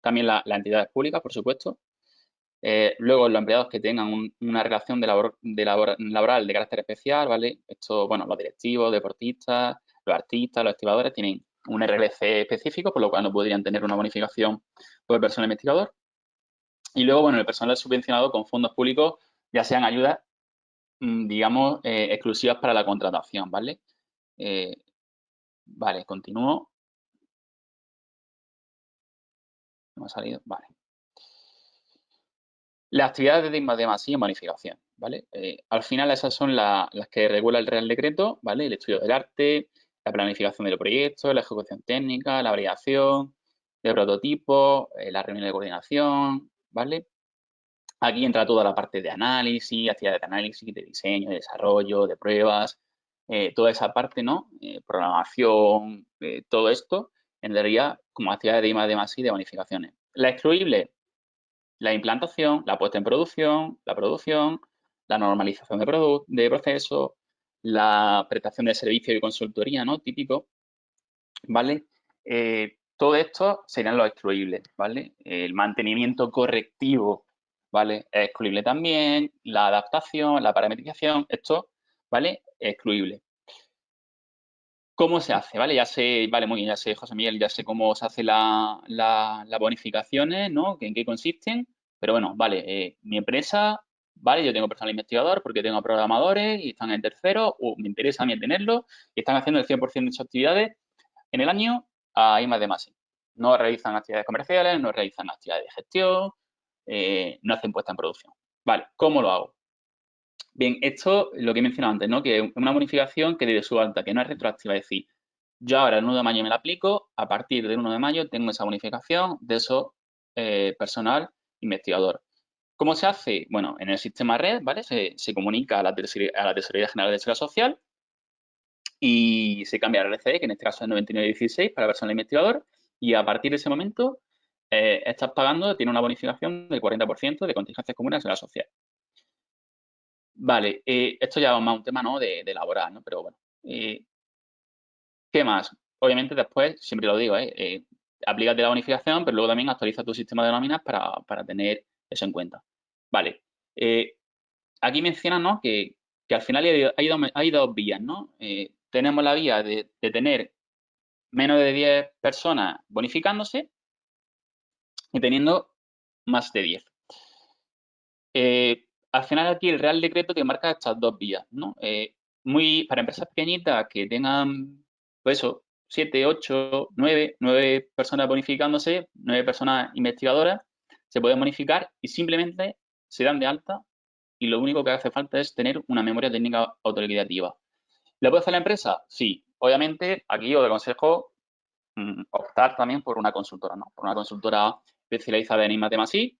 también la, la, entidad pública, por supuesto. Eh, luego, los empleados que tengan una relación de, labor, de laboral de carácter especial, ¿vale? Esto, bueno, los directivos, deportistas, los artistas, los activadores tienen un RLC específico, por lo cual no podrían tener una bonificación por personal investigador. Y luego, bueno, el personal subvencionado con fondos públicos, ya sean ayudas mm, digamos, eh, exclusivas para la contratación, ¿vale? Eh, vale, continúo. ¿No ha salido? Vale. Las actividades de más y bonificación, ¿vale? Eh, al final esas son las que regula el Real Decreto, ¿vale? El estudio del arte, la planificación del proyecto, la ejecución técnica, la variación de prototipos, la reunión de coordinación, ¿vale? Aquí entra toda la parte de análisis, actividades de análisis, de diseño, de desarrollo, de pruebas, eh, toda esa parte, ¿no? Eh, programación, eh, todo esto entraría como actividades de I+, de y de bonificaciones. La excluible, la implantación, la puesta en producción, la producción, la normalización de, de procesos, la prestación de servicio y consultoría, ¿no? Típico, ¿vale? todo esto serían los excluibles, ¿vale? El mantenimiento correctivo ¿vale? Es excluible también, la adaptación, la parametrización, esto, ¿vale? Es excluible. ¿Cómo se hace? ¿Vale? Ya sé, vale, muy bien, ya sé, José Miguel, ya sé cómo se hace las bonificaciones, ¿no? En qué consisten, pero bueno, vale, eh, mi empresa, ¿vale? Yo tengo personal investigador porque tengo programadores y están en tercero, o me interesa a mí tenerlo, y están haciendo el 100% de sus actividades en el año a más de más. No realizan actividades comerciales, no realizan actividades de gestión, eh, no hacen puesta en producción. Vale, ¿cómo lo hago? Bien, esto lo que he mencionado antes, ¿no? Que es una bonificación que desde su alta, que no es retroactiva, es decir, yo ahora el 1 de mayo me la aplico, a partir del 1 de mayo tengo esa bonificación de eso eh, personal investigador. ¿Cómo se hace? Bueno, en el sistema red, ¿vale? Se, comunica a la, a la Tesorería General de Seguridad Social y se cambia el RCE, que en este caso es 9916 para personal investigador, y a partir de ese momento eh, estás pagando, tiene una bonificación del 40% de contingencias comunes en la social. Vale, eh, esto ya es más un tema ¿no? de, de laboral, ¿no? Pero bueno. Eh, ¿Qué más? Obviamente después, siempre lo digo, ¿eh? Aplícate la bonificación, pero luego también actualiza tu sistema de nóminas para, tener eso en cuenta. Vale. aquí menciona ¿no? que, al final hay, dos, vías, ¿no? tenemos la vía de, de tener menos de 10 personas bonificándose y teniendo más de 10. Eh, al final aquí el Real Decreto te marca estas dos vías, ¿no? Eh, muy, para empresas pequeñitas que tengan, pues eso, 7, 8, 9, 9 personas bonificándose, 9 personas investigadoras, se pueden bonificar y simplemente se dan de alta y lo único que hace falta es tener una memoria técnica autoliquidativa. ¿Le puede hacer la empresa? Sí. Obviamente, aquí os aconsejo mm, optar también por una consultora, ¿no? Por una consultora especializada en I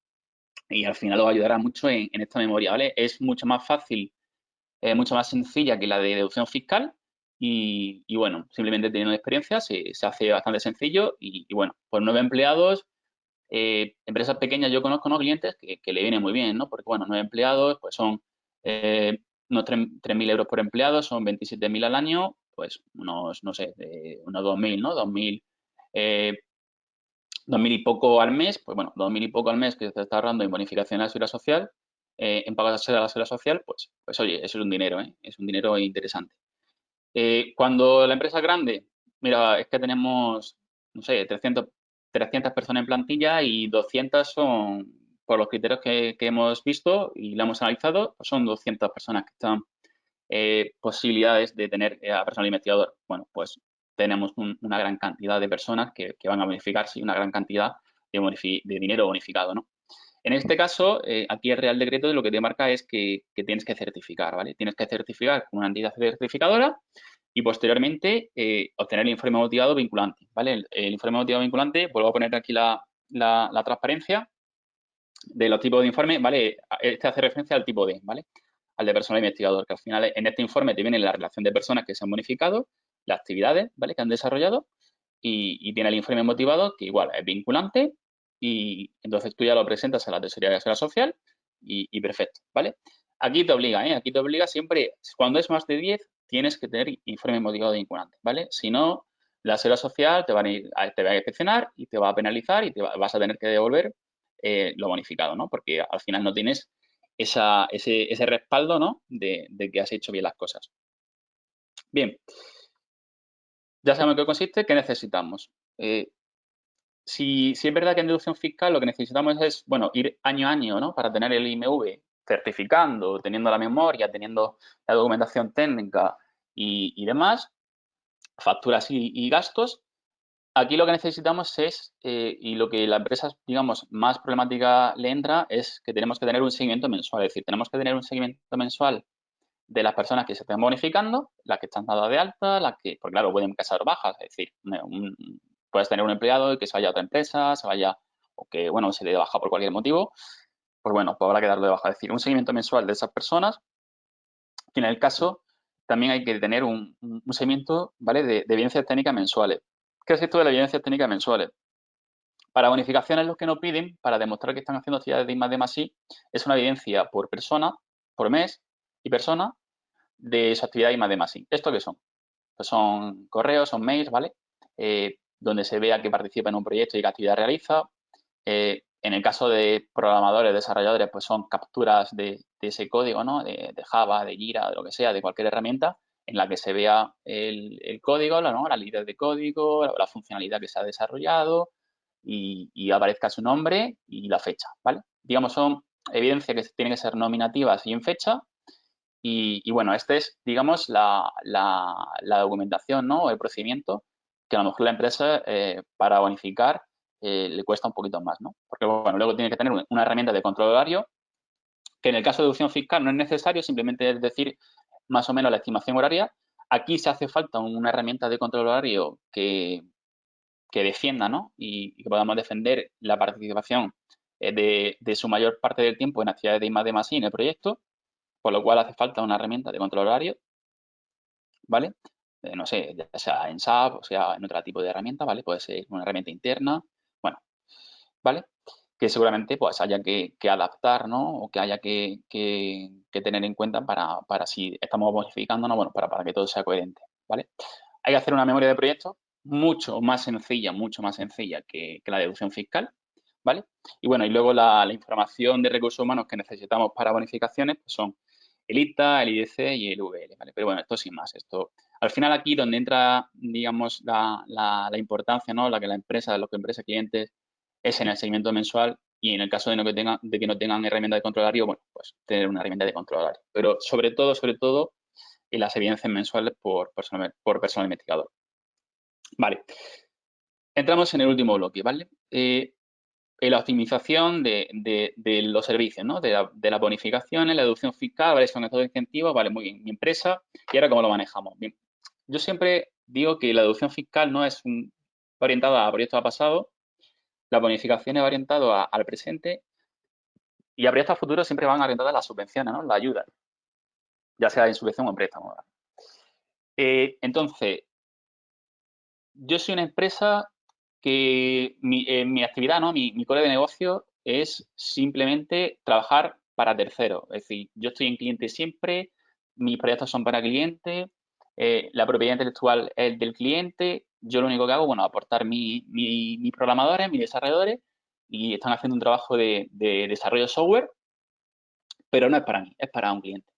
y al final os ayudará mucho en, esta memoria, ¿vale? Es mucho más fácil, eh, mucho más sencilla que la de deducción fiscal y, bueno, simplemente teniendo experiencia se, hace bastante sencillo y, bueno, pues nueve empleados, eh, empresas pequeñas yo conozco unos clientes que, le viene muy bien, ¿no? Porque bueno, nueve empleados pues son eh, unos 3.000 euros por empleado, son 27.000 al año, pues unos, no sé, unos 2.000, ¿no? 2.000 dos mil y poco al mes, pues bueno, dos mil y poco al mes que se está ahorrando en bonificación a la seguridad social, eh, en pagar a la seguridad social, pues, pues oye, eso es un dinero, ¿eh? es un dinero interesante. Eh, cuando la empresa es grande, mira, es que tenemos, no sé, 300, 300 personas en plantilla y 200 son, por los criterios que, hemos visto y la hemos analizado, pues son 200 personas que están eh, posibilidades de tener a personal investigador. Bueno, pues tenemos una gran cantidad de personas que, van a bonificarse y una gran cantidad de, dinero bonificado, ¿no? En este caso, eh, aquí el Real Decreto de lo que te marca es que, tienes que certificar, ¿vale? Tienes que certificar con una entidad certificadora y posteriormente eh, obtener el informe motivado vinculante, ¿vale? El, informe motivado vinculante, vuelvo a poner aquí la, transparencia de los tipos de informe, ¿vale? Este hace referencia al tipo D, ¿vale? Al de personal investigador, que al final en este informe te viene la relación de personas que se han bonificado las actividades ¿vale? que han desarrollado y, tiene el informe motivado que igual es vinculante y entonces tú ya lo presentas a la Tesorería de Seguridad Social y, perfecto, ¿vale? Aquí te obliga, ¿eh? Aquí te obliga siempre, cuando es más de 10, tienes que tener informe motivado vinculante, ¿vale? Si no, la Seguridad Social te va a, ir, te va a inspeccionar y te va a penalizar y te vas a tener que devolver eh, lo bonificado, ¿no? Porque al final no tienes esa, ese, ese, respaldo, ¿no? De, de, que has hecho bien las cosas. Bien, ya sabemos en qué consiste, ¿qué necesitamos? Eh, si, es verdad que en deducción fiscal lo que necesitamos es, bueno, ir año a año, ¿no? Para tener el IMV certificando, teniendo la memoria, teniendo la documentación técnica y, demás, facturas y, gastos, aquí lo que necesitamos es, eh, y lo que la empresa, digamos, más problemática le entra, es que tenemos que tener un seguimiento mensual. Es decir, tenemos que tener un seguimiento mensual de las personas que se estén bonificando, las que están dadas de alta, las que, porque claro, pueden casar bajas, es decir, puedes tener un empleado que se vaya a otra empresa, se vaya, o que, bueno, se le dé baja por cualquier motivo, pues bueno, pues habrá que darle de baja. Es decir, un seguimiento mensual de esas personas, y en el caso también hay que tener un, seguimiento, ¿vale?, de, evidencias técnicas mensuales. ¿Qué es esto de las evidencias técnicas mensuales? Para bonificaciones, los que nos piden, para demostrar que están haciendo actividades de I más D más I, es una evidencia por persona, por mes, y persona de su actividad y más de más. ¿Esto qué son? Pues son correos, son mails, ¿vale? Eh, donde se vea que participa en un proyecto y qué actividad realiza. Eh, en el caso de programadores, desarrolladores, pues son capturas de, ese código, ¿no? De, Java, de Jira, de lo que sea, de cualquier herramienta en la que se vea el, código, ¿no? la línea de código, la, funcionalidad que se ha desarrollado y, aparezca su nombre y la fecha, ¿vale? Digamos, son evidencias que tienen que ser nominativas y en fecha y, bueno, este es, digamos, la, documentación ¿no? el procedimiento que a lo mejor la empresa eh, para bonificar eh, le cuesta un poquito más, ¿no? Porque, bueno, luego tiene que tener una herramienta de control horario que en el caso de deducción fiscal no es necesario, simplemente es decir más o menos la estimación horaria. Aquí se hace falta una herramienta de control horario que, que defienda, ¿no? Y, que podamos defender la participación eh, de, de, su mayor parte del tiempo en actividades de I más más en el proyecto por lo cual hace falta una herramienta de control horario, ¿vale? Eh, no sé, ya sea en SAP o sea en otro tipo de herramienta, ¿vale? Puede ser una herramienta interna, bueno, ¿vale? Que seguramente pues haya que, adaptar, ¿no? O que haya que, tener en cuenta para, si estamos modificándonos, bueno, para, para que todo sea coherente, ¿vale? Hay que hacer una memoria de proyecto mucho más sencilla, mucho más sencilla que, la deducción fiscal, ¿vale? Y bueno, y luego la, la, información de recursos humanos que necesitamos para bonificaciones pues son el ITA, el IDC y el VL, ¿vale? Pero bueno, esto sin más, esto... Al final aquí donde entra, digamos, la, importancia, ¿no? La que la empresa, los que empresas clientes, es en el seguimiento mensual y en el caso de, no que, tengan, de que no tengan herramienta de control horario, bueno, pues tener una herramienta de control horario. Pero sobre todo, sobre todo, en las evidencias mensuales por personal, por personal investigador. Vale. Entramos en el último bloque, ¿vale? Eh, la optimización de, los servicios, ¿no? de, la, de las bonificaciones, la deducción fiscal, ¿vale? son estos incentivos, vale, muy bien, mi empresa, y ahora cómo lo manejamos. Bien, yo siempre digo que la deducción fiscal no es un, orientada a proyectos a pasado, la bonificación es orientada al presente y a proyectos a futuro siempre van orientadas a las subvenciones, ¿no? la ayuda, ya sea en subvención o en préstamo. Eh, entonces, yo soy una empresa que mi, eh, mi actividad, ¿no? mi, mi core de negocio es simplemente trabajar para terceros. Es decir, yo estoy en cliente siempre, mis proyectos son para cliente, eh, la propiedad intelectual es del cliente, yo lo único que hago, bueno, aportar mis programadores, mis desarrolladores, y están haciendo un trabajo de, desarrollo de software, pero no es para mí, es para un cliente.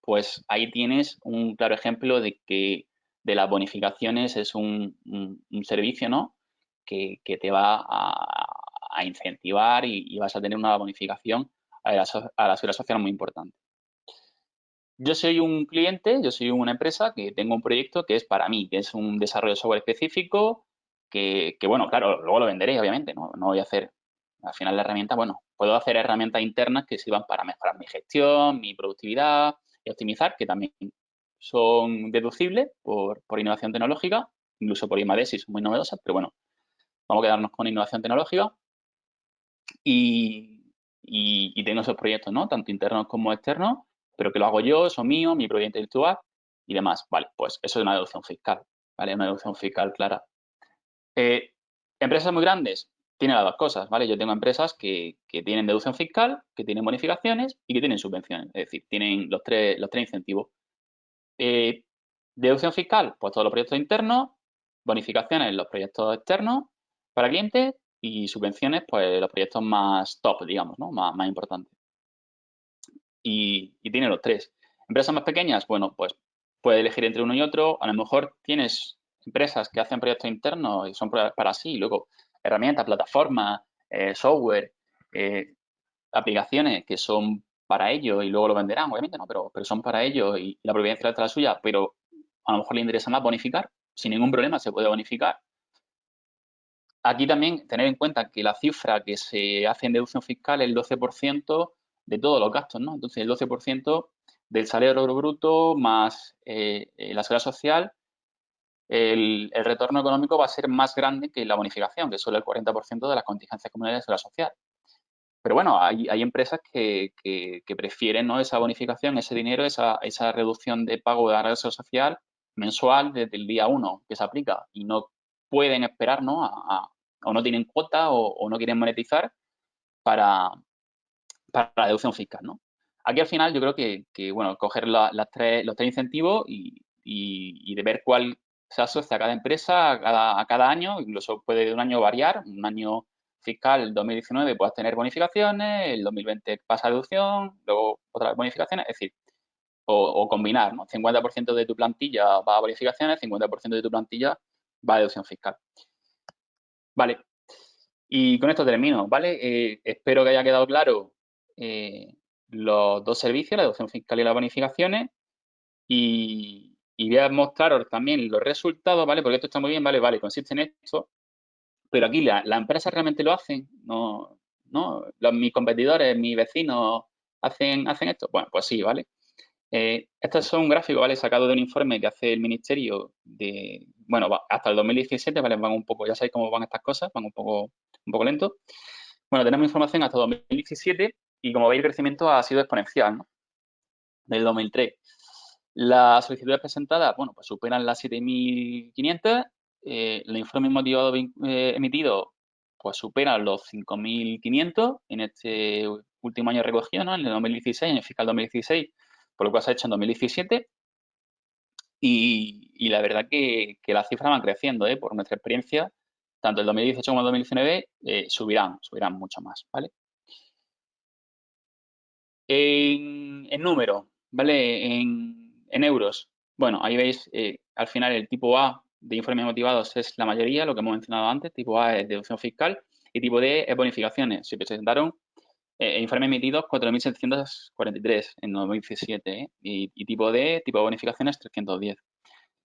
Pues ahí tienes un claro ejemplo de que de las bonificaciones es un servicio, ¿no? Que, te va a, incentivar y, vas a tener una bonificación a la, a la seguridad social muy importante. Yo soy un cliente, yo soy una empresa que tengo un proyecto que es para mí, que es un desarrollo de software específico, que, bueno, claro, luego lo venderé, obviamente, no, no voy a hacer, al final la herramienta, bueno, puedo hacer herramientas internas que sirvan para mejorar mi gestión, mi productividad y optimizar, que también son deducibles por, por innovación tecnológica, incluso por IMADES son muy novedosas, pero bueno, Vamos a quedarnos con innovación tecnológica y, tengo esos proyectos, ¿no? Tanto internos como externos, pero que lo hago yo, son míos, mi proyecto intelectual y demás. Vale, pues eso es una deducción fiscal, ¿vale? Una deducción fiscal clara. Eh, empresas muy grandes tienen las dos cosas, ¿vale? Yo tengo empresas que, tienen deducción fiscal, que tienen bonificaciones y que tienen subvenciones, es decir, tienen los tres, los tres incentivos. Eh, deducción fiscal, pues todos los proyectos internos, bonificaciones, los proyectos externos para clientes y subvenciones, pues los proyectos más top, digamos, ¿no? Más, importantes. Y, tiene los tres. Empresas más pequeñas, bueno, pues puede elegir entre uno y otro. A lo mejor tienes empresas que hacen proyectos internos y son para sí, luego herramientas, plataformas, eh, software, eh, aplicaciones que son para ellos y luego lo venderán, obviamente, ¿no? Pero, pero son para ellos y, la intelectual es la suya, pero a lo mejor le interesa más bonificar, sin ningún problema se puede bonificar. Aquí también tener en cuenta que la cifra que se hace en deducción fiscal es el 12% de todos los gastos, ¿no? Entonces, el 12% del salario bruto más eh, eh, la seguridad social, el, retorno económico va a ser más grande que la bonificación, que es solo el 40% de las contingencias comunales de seguridad social. Pero bueno, hay, empresas que, prefieren ¿no? esa bonificación, ese dinero, esa, reducción de pago de la seguridad social mensual desde el día 1 que se aplica y no pueden esperar, ¿no? O no tienen cuota o, no quieren monetizar para, para la deducción fiscal, ¿no? Aquí al final yo creo que, bueno, coger los tres incentivos y, de ver cuál se asocia a cada empresa a cada, año, incluso puede de un año variar, un año fiscal, el 2019 puedes tener bonificaciones, el 2020 pasa a deducción, luego otras bonificaciones, es decir, o, combinar, ¿no? 50% de tu plantilla va a bonificaciones, 50% de tu plantilla va a deducción fiscal. Vale, y con esto termino, ¿vale? Eh, espero que haya quedado claro eh, los dos servicios, la deducción fiscal y las bonificaciones, y, voy a mostraros también los resultados, ¿vale? Porque esto está muy bien, ¿vale? Vale, consiste en esto, pero aquí la, la empresa realmente lo hacen, no, no, mis competidores, mis vecinos hacen, hacen esto. Bueno, pues sí, ¿vale? Eh, estos son un gráfico, ¿vale? Sacado de un informe que hace el Ministerio de, bueno, hasta el 2017, ¿vale? Van un poco, ya sabéis cómo van estas cosas, van un poco, un poco lento. Bueno, tenemos información hasta 2017 y como veis el crecimiento ha sido exponencial, ¿no? Del 2003. Las solicitudes presentadas, bueno, pues superan las 7.500. Eh, el informe motivado eh, emitido, pues superan los 5.500 en este último año recogido, ¿no? En el 2016, en el fiscal 2016, por lo cual se ha hecho en 2017. Y, la verdad que, las cifras van creciendo, ¿eh? Por nuestra experiencia, tanto el 2018 como el 2019 eh, subirán, subirán mucho más, ¿vale? En, número, ¿vale? En, euros. Bueno, ahí veis, eh, al final el tipo A de informes motivados es la mayoría, lo que hemos mencionado antes. Tipo A es deducción fiscal y tipo D es bonificaciones. Se presentaron eh, informes emitidos 4.743 en 2017 ¿eh? y, tipo D, tipo de bonificaciones 310.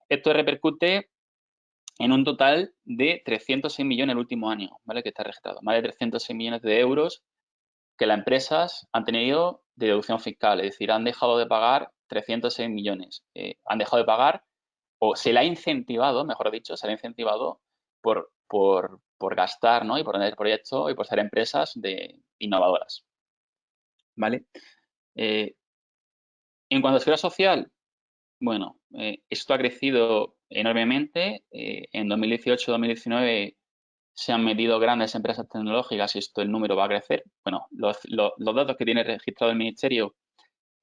Esto repercute en un total de 306 millones el último año, ¿vale? Que está registrado. Más de 306 millones de euros que las empresas han tenido de deducción fiscal, es decir, han dejado de pagar 306 millones. Eh, han dejado de pagar o se le ha incentivado, mejor dicho, se le ha incentivado por, por, gastar ¿no? y por tener proyectos y por ser empresas de innovadoras. ¿Vale? Eh, en cuanto a seguridad social, bueno, eh, esto ha crecido enormemente. en 2018-2019 se han metido grandes empresas tecnológicas y esto el número va a crecer. Bueno, los, datos que tiene registrado el Ministerio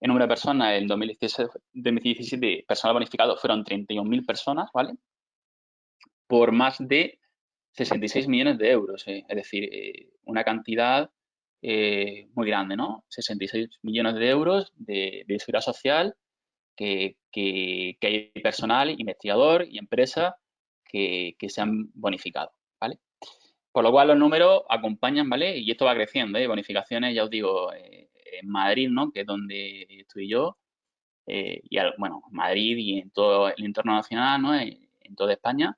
en número de personas en 2017, personal bonificado fueron 31.000 personas, ¿vale? Por más de 66 millones de euros, eh, es decir, eh, una cantidad eh, muy grande, ¿no? 66 millones de euros de, seguridad social que, hay personal, investigador y empresa que se han bonificado, ¿vale? Por lo cual los números acompañan, ¿vale? Y esto va creciendo, ¿eh? Bonificaciones, ya os digo, eh, en Madrid, ¿no? Que es donde estoy yo, eh, y bueno, Madrid y en todo el entorno nacional, ¿no? En, toda España,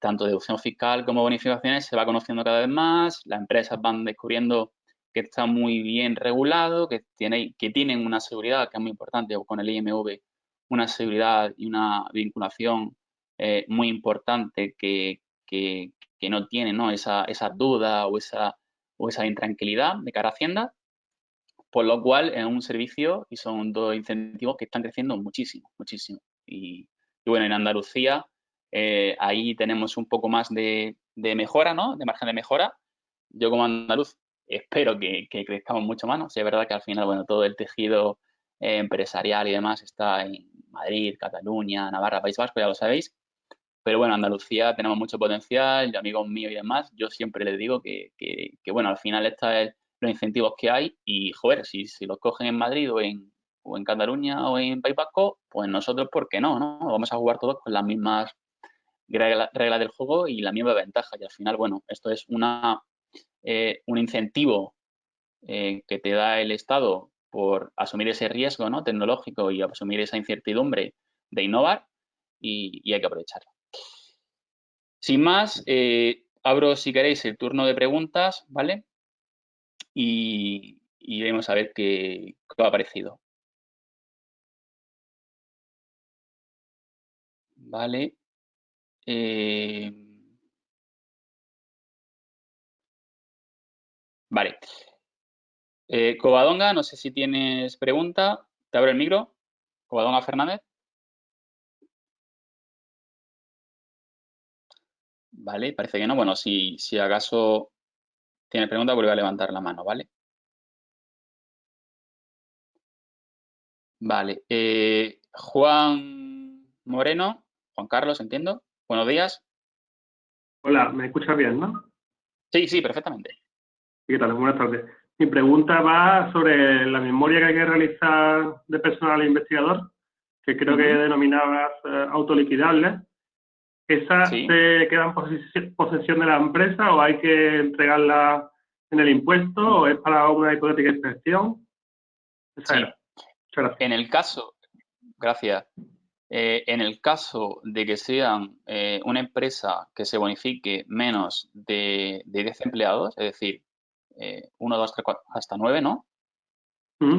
tanto deducción fiscal como bonificaciones se va conociendo cada vez más, las empresas van descubriendo que está muy bien regulado, que, tiene, que tienen una seguridad que es muy importante, o con el IMV, una seguridad y una vinculación muy importante que, que, que no tienen ¿no? Esa, esa duda o esa, o esa intranquilidad de cara a Hacienda, por lo cual es un servicio y son dos incentivos que están creciendo muchísimo, muchísimo. Y, bueno, en Andalucía eh, ahí tenemos un poco más de, mejora, ¿no? De margen de mejora. Yo como andaluz espero que, crezcamos mucho más, ¿no? es verdad que al final, bueno, todo el tejido eh, empresarial y demás está en Madrid, Cataluña, Navarra, País Vasco, ya lo sabéis, pero bueno, Andalucía tenemos mucho potencial, amigos míos y demás, yo siempre les digo que, bueno, al final estos son los incentivos que hay y, joder, si, si los cogen en Madrid o en, o en Cataluña o en País Vasco, pues nosotros, ¿por qué no? no? Vamos a jugar todos con las mismas reglas del juego y la misma ventaja. Y al final, bueno, esto es una, eh, un incentivo eh, que te da el Estado por asumir ese riesgo ¿no? tecnológico y asumir esa incertidumbre de innovar y, hay que aprovecharlo. Sin más, eh, abro, si queréis, el turno de preguntas, ¿vale? Y, y vamos a ver qué, qué ha parecido. Vale. Eh, vale. Eh, Covadonga, no sé si tienes pregunta. Te abro el micro. Covadonga Fernández. Vale, parece que no. Bueno, si, si acaso tienes pregunta, vuelve a levantar la mano, ¿vale? Vale. Eh, Juan Moreno, Juan Carlos, entiendo. Buenos días. Hola, ¿me escuchas bien, no? Sí, sí, perfectamente. ¿Qué tal? Buenas tardes. Mi pregunta va sobre la memoria que hay que realizar de personal investigador, que creo que denominabas eh, autoliquidables. ¿Esa se queda en posesión de la empresa o hay que entregarla en el impuesto o es para una hipotética inspección? En el caso, gracias. Eh, en el caso de que sean eh, una empresa que se bonifique menos de, de 10 empleados, es decir, 1, 2, 3, 4, hasta 9, ¿no?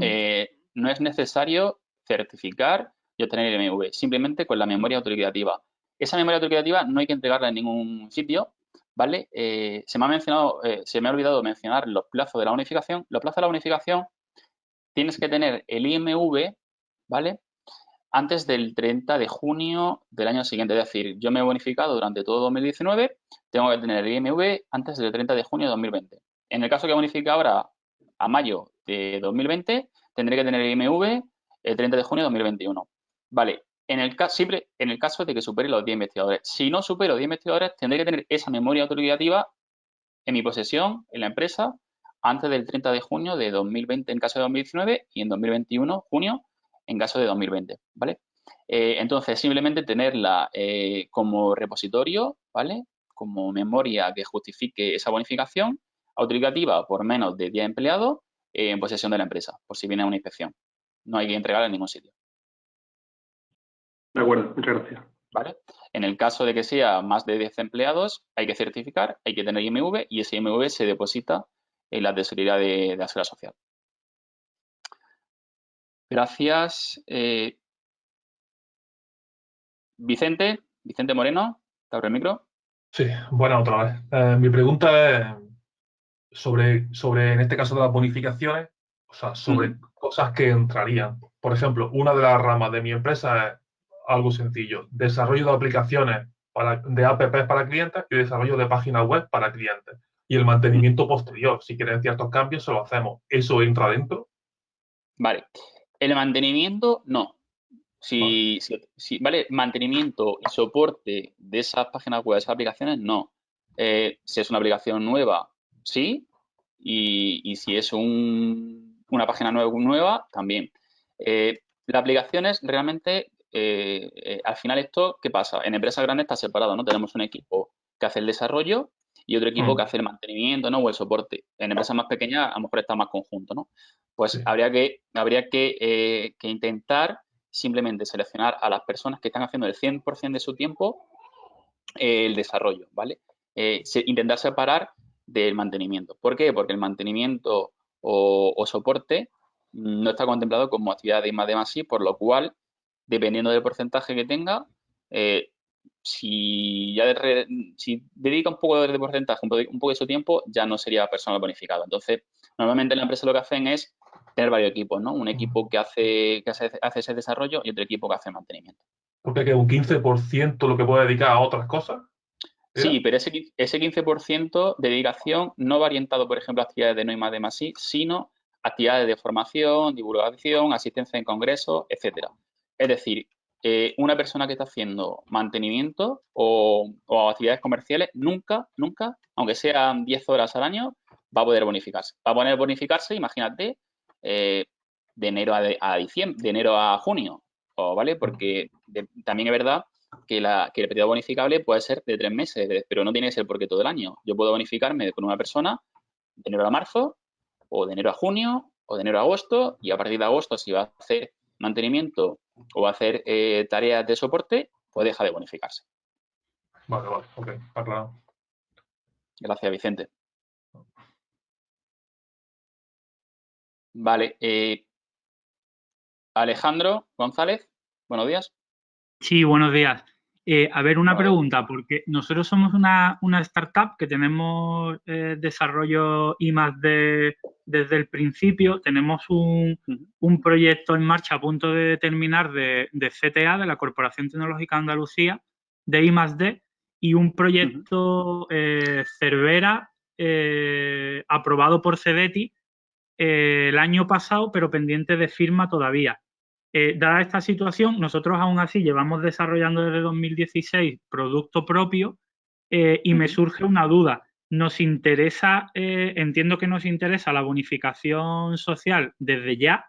Eh, no es necesario certificar y obtener el MV, simplemente con la memoria autorizativa. Esa memoria autorizativa no hay que entregarla en ningún sitio, ¿vale? Eh, se me ha mencionado, eh, se me ha olvidado mencionar los plazos de la unificación. Los plazos de la unificación tienes que tener el IMV, ¿vale? Antes del 30 de junio del año siguiente. Es decir, yo me he bonificado durante todo 2019, tengo que tener el IMV antes del 30 de junio de 2020. En el caso que bonifique ahora a mayo de 2020, tendré que tener el IMV el 30 de junio de 2021. Vale, en el, siempre en el caso de que supere los 10 investigadores. Si no supero 10 investigadores, tendré que tener esa memoria autorizativa en mi posesión, en la empresa, antes del 30 de junio de 2020 en caso de 2019 y en 2021, junio, en caso de 2020, ¿vale? Eh, entonces, simplemente tenerla eh, como repositorio, ¿vale? Como memoria que justifique esa bonificación autorizativa por menos de 10 empleados en posesión de la empresa, por si viene una inspección. No hay que entregarla en ningún sitio. De acuerdo, muchas gracias. ¿Vale? En el caso de que sea más de 10 empleados, hay que certificar, hay que tener IMV y ese IMV se deposita en la tesorería de, la seguridad social. Gracias. Eh, Vicente, Vicente Moreno, te abro el micro. Sí, bueno, otra vez. Eh, mi pregunta es sobre, sobre, en este caso de las bonificaciones, o sea, sobre cosas que entrarían. Por ejemplo, una de las ramas de mi empresa es algo sencillo, desarrollo de aplicaciones para, de apps para clientes y desarrollo de páginas web para clientes. Y el mantenimiento posterior, si quieren ciertos cambios, se lo hacemos. ¿Eso entra dentro? Vale. El mantenimiento, no. Si, si, vale, mantenimiento y soporte de esas páginas web, de esas aplicaciones, no. Eh, si es una aplicación nueva sí, y, si es una página nueva, nueva también. Eh, la aplicación es realmente, eh, eh, al final esto, ¿qué pasa? En empresas grandes está separado, ¿no? Tenemos un equipo que hace el desarrollo y otro equipo mm. que hace el mantenimiento, ¿no? O el soporte. En empresas más pequeñas a lo mejor está más conjunto, ¿no? Pues habría que, habría que, que, intentar simplemente seleccionar a las personas que están haciendo el 100% de su tiempo el desarrollo, ¿vale? intentar separar del mantenimiento. ¿Por qué? Porque el mantenimiento o, soporte no está contemplado como actividad de más de más por lo cual, dependiendo del porcentaje que tenga, eh, si ya si dedica un poco de porcentaje, un poco, de su tiempo, ya no sería personal bonificado. Entonces, normalmente en la empresa lo que hacen es tener varios equipos, ¿no? Un equipo que hace, que hace, ese desarrollo y otro equipo que hace mantenimiento. Porque que un 15% lo que puede dedicar a otras cosas. Sí, pero ese, ese 15% de dedicación no va orientado, por ejemplo, a actividades de no y más de más sí, sino actividades de formación, divulgación, asistencia en congresos, etcétera. Es decir, eh, una persona que está haciendo mantenimiento o, actividades comerciales nunca, nunca, aunque sean 10 horas al año, va a poder bonificarse. Va a poder bonificarse, imagínate, eh, de enero a, diciembre, de enero a junio, ¿vale? Porque también es verdad que, la, que el periodo bonificable puede ser de tres meses, pero no tiene que ser porque todo el año. Yo puedo bonificarme con una persona de enero a marzo, o de enero a junio, o de enero a agosto y a partir de agosto si va a hacer mantenimiento o va a hacer eh, tareas de soporte, pues deja de bonificarse. Vale, vale, ok, aclarado. Gracias, Vicente. Vale, eh, Alejandro González, buenos días. Sí, buenos días. Eh, a ver, una pregunta, porque nosotros somos una, startup que tenemos eh, desarrollo I más D desde el principio. Tenemos un, proyecto en marcha a punto de terminar de, CTA, de la Corporación Tecnológica Andalucía, de I más D, y un proyecto eh, Cervera aprobado por CEDETI el año pasado, pero pendiente de firma todavía. Eh, dada esta situación, nosotros aún así llevamos desarrollando desde 2016 producto propio eh, y me surge una duda. Nos interesa, eh, entiendo que nos interesa la bonificación social desde ya,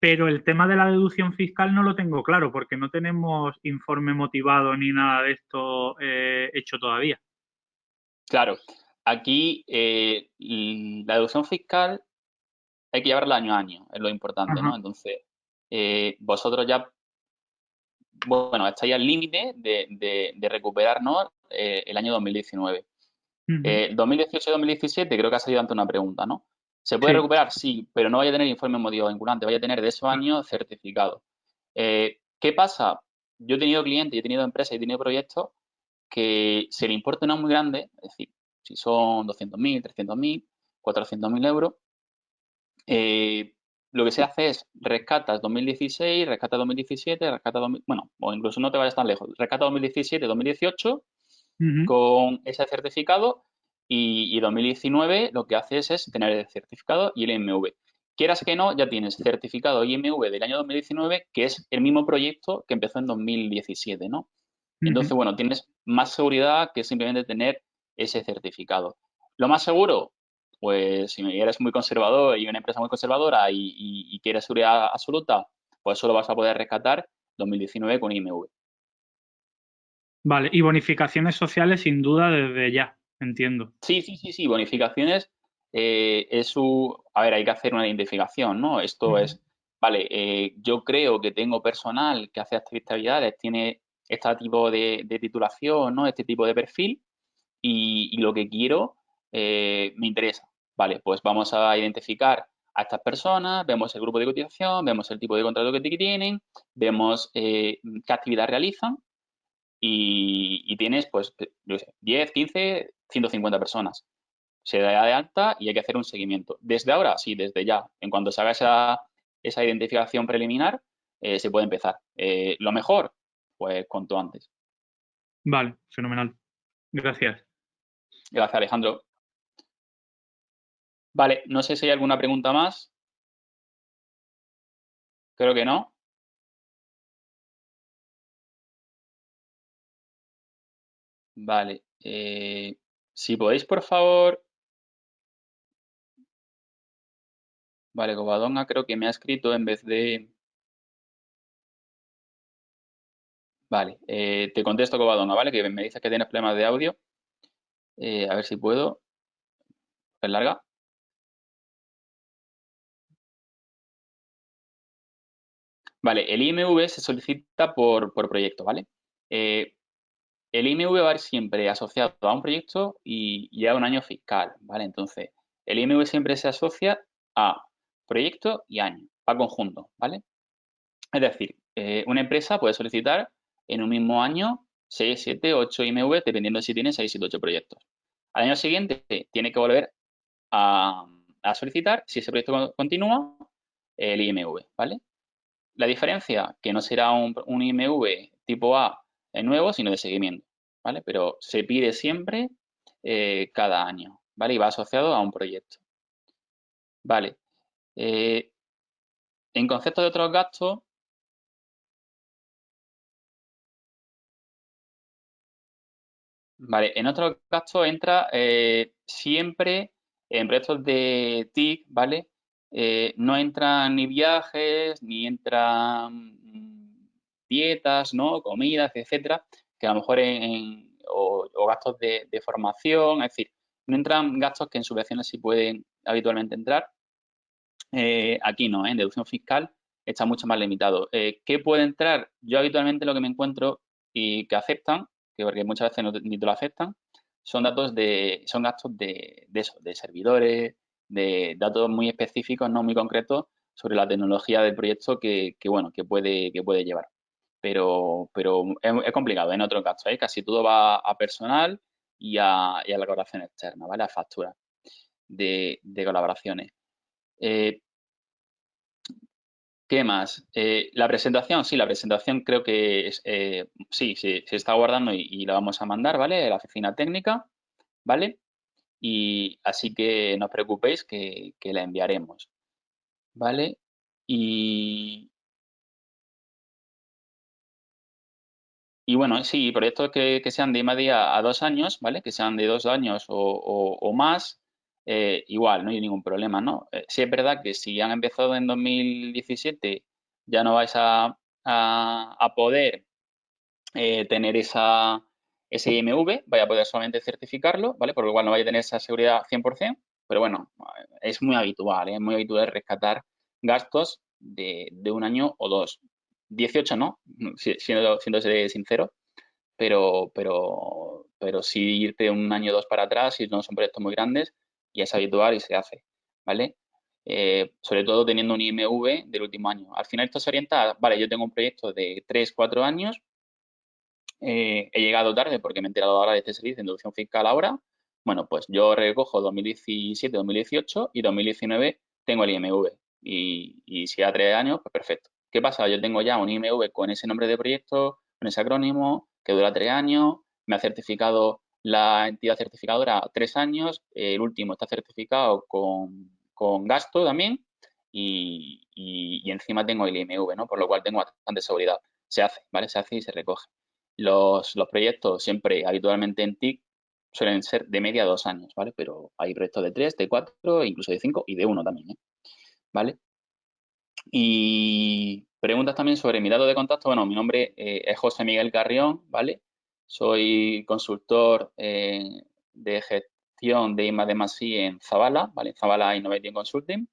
pero el tema de la deducción fiscal no lo tengo claro porque no tenemos informe motivado ni nada de esto hecho todavía. Claro, aquí la deducción fiscal hay que llevarla año a año, es lo importante, ¿no? Entonces, eh, vosotros ya, bueno, estáis al límite de, de, recuperarnos eh, el año 2019. 2018-2017 eh, creo que ha salido ante una pregunta, ¿no? ¿Se puede recuperar? Sí, pero no vaya a tener informe motivo vinculante, vaya a tener de esos años certificado. ¿Qué pasa? Yo he tenido clientes, he tenido empresas, he tenido proyectos que si el importe no es muy grande, es decir, si son 200.000, 300.000, 400.000 euros, eh, lo que se hace es rescatas 2016, rescata 2017, rescata bueno, o incluso no te vayas tan lejos, rescata 2017, 2018 con ese certificado y, 2019 lo que haces es tener el certificado y el IMV. Quieras que no, ya tienes certificado IMV del año 2019, que es el mismo proyecto que empezó en 2017, ¿no? Entonces, bueno, tienes más seguridad que simplemente tener ese certificado. Lo más seguro, pues si eres muy conservador y una empresa muy conservadora y, quieres seguridad absoluta, pues solo vas a poder rescatar 2019 con IMV. Vale, y bonificaciones sociales sin duda desde ya, entiendo. Sí, sí, sí, sí, bonificaciones eh, es su... A ver, hay que hacer una identificación, ¿no? Esto es, vale, eh, yo creo que tengo personal que hace actividades, tiene este tipo de, titulación, ¿no? Este tipo de perfil y, y lo que quiero eh, me interesa. Vale, pues vamos a identificar a estas personas, vemos el grupo de cotización, vemos el tipo de contrato que tienen, vemos eh, qué actividad realizan y, tienes, pues, 10, 15, 150 personas. Se da de alta y hay que hacer un seguimiento. Desde ahora, sí, desde ya. En cuanto se haga esa, esa identificación preliminar, eh, se puede empezar. lo mejor, pues, cuanto antes. Vale, fenomenal. Gracias. Gracias, Alejandro. Vale, no sé si hay alguna pregunta más. Creo que no. Vale. Eh, si podéis, por favor. Vale, Covadonga creo que me ha escrito en vez de... Vale, eh, te contesto Covadonga, ¿vale? Que me dices que tienes problemas de audio. Eh, a ver si puedo. Es larga. Vale, el IMV se solicita por, proyecto, ¿vale? Eh, el IMV va a ir siempre asociado a un proyecto y, a un año fiscal, ¿vale? Entonces, el IMV siempre se asocia a proyecto y año, a conjunto, ¿vale? Es decir, eh, una empresa puede solicitar en un mismo año 6, 7, 8 IMV, dependiendo de si tiene 6, 7, 8 proyectos. Al año siguiente tiene que volver a, a solicitar, si ese proyecto continúa, el IMV, ¿vale? La diferencia, que no será un, IMV tipo A nuevo, sino de seguimiento, ¿vale? Pero se pide siempre eh, cada año, ¿vale? Y va asociado a un proyecto. Vale. Eh, en concepto de otros gastos, Vale, en otros gastos entra eh, siempre en proyectos de TIC, ¿vale? Eh, no entran ni viajes, ni entran dietas, ¿no? Comidas, etcétera, que a lo mejor en, o, gastos de, formación, es decir, no entran gastos que en subvenciones sí pueden habitualmente entrar. eh, aquí no, ¿eh? en deducción fiscal está mucho más limitado. ¿Qué puede entrar? Yo habitualmente lo que me encuentro y que aceptan, que porque muchas veces no, ni te lo aceptan, son datos de, son gastos de, de, eso, de servidores, de datos muy específicos, no muy concretos, sobre la tecnología del proyecto que, bueno, que puede, que puede llevar. Pero, pero es, complicado en otros casos, ¿eh? casi todo va a personal y a, la colaboración externa, ¿vale? A factura de, colaboraciones. Eh, ¿Qué más? Eh, la presentación, sí, la presentación creo que es, sí, se está guardando y, la vamos a mandar, ¿vale? A la oficina técnica, ¿vale? Y así que no os preocupéis que la enviaremos. ¿vale? Y, y bueno, sí, proyectos que, que sean de media a dos años, ¿vale? Que sean de dos años o, más, eh, igual, no hay ningún problema, ¿no? Eh, sí es verdad que si han empezado en 2017 ya no vais a, a, poder eh, tener esa, ese IMV, vaya a poder solamente certificarlo, ¿vale? Por lo cual no vaya a tener esa seguridad 100%, pero bueno, es muy habitual, ¿eh? es muy habitual rescatar gastos de, un año o dos. 18 no, siendo, siendo sincero, pero, pero, pero sí irte un año o dos para atrás si no son proyectos muy grandes y es habitual y se hace, ¿vale? Eh, sobre todo teniendo un IMV del último año. Al final esto se orienta, vale, yo tengo un proyecto de 3, 4 años, eh, he llegado tarde porque me he enterado ahora de este servicio de inducción fiscal ahora, bueno, pues yo recojo 2017, 2018 y 2019 tengo el IMV. Y, si a tres años, pues perfecto. ¿Qué pasa? Yo tengo ya un IMV con ese nombre de proyecto, con ese acrónimo, que dura tres años, me ha certificado la entidad certificadora tres años, el último está certificado con, gasto también y, encima tengo el IMV, ¿no? Por lo cual tengo bastante seguridad. Se hace, ¿vale? Se hace y se recoge. Los, proyectos siempre habitualmente en TIC suelen ser de media dos años, ¿vale? Pero hay proyectos de tres, de cuatro, incluso de cinco y de uno también, ¿eh? ¿Vale? Y preguntas también sobre mi dato de contacto. Bueno, mi nombre eh, es José Miguel Carrión, ¿vale? Soy consultor eh, de gestión de IMA de Masí en Zabala, ¿vale? Zabala Innovating Consulting.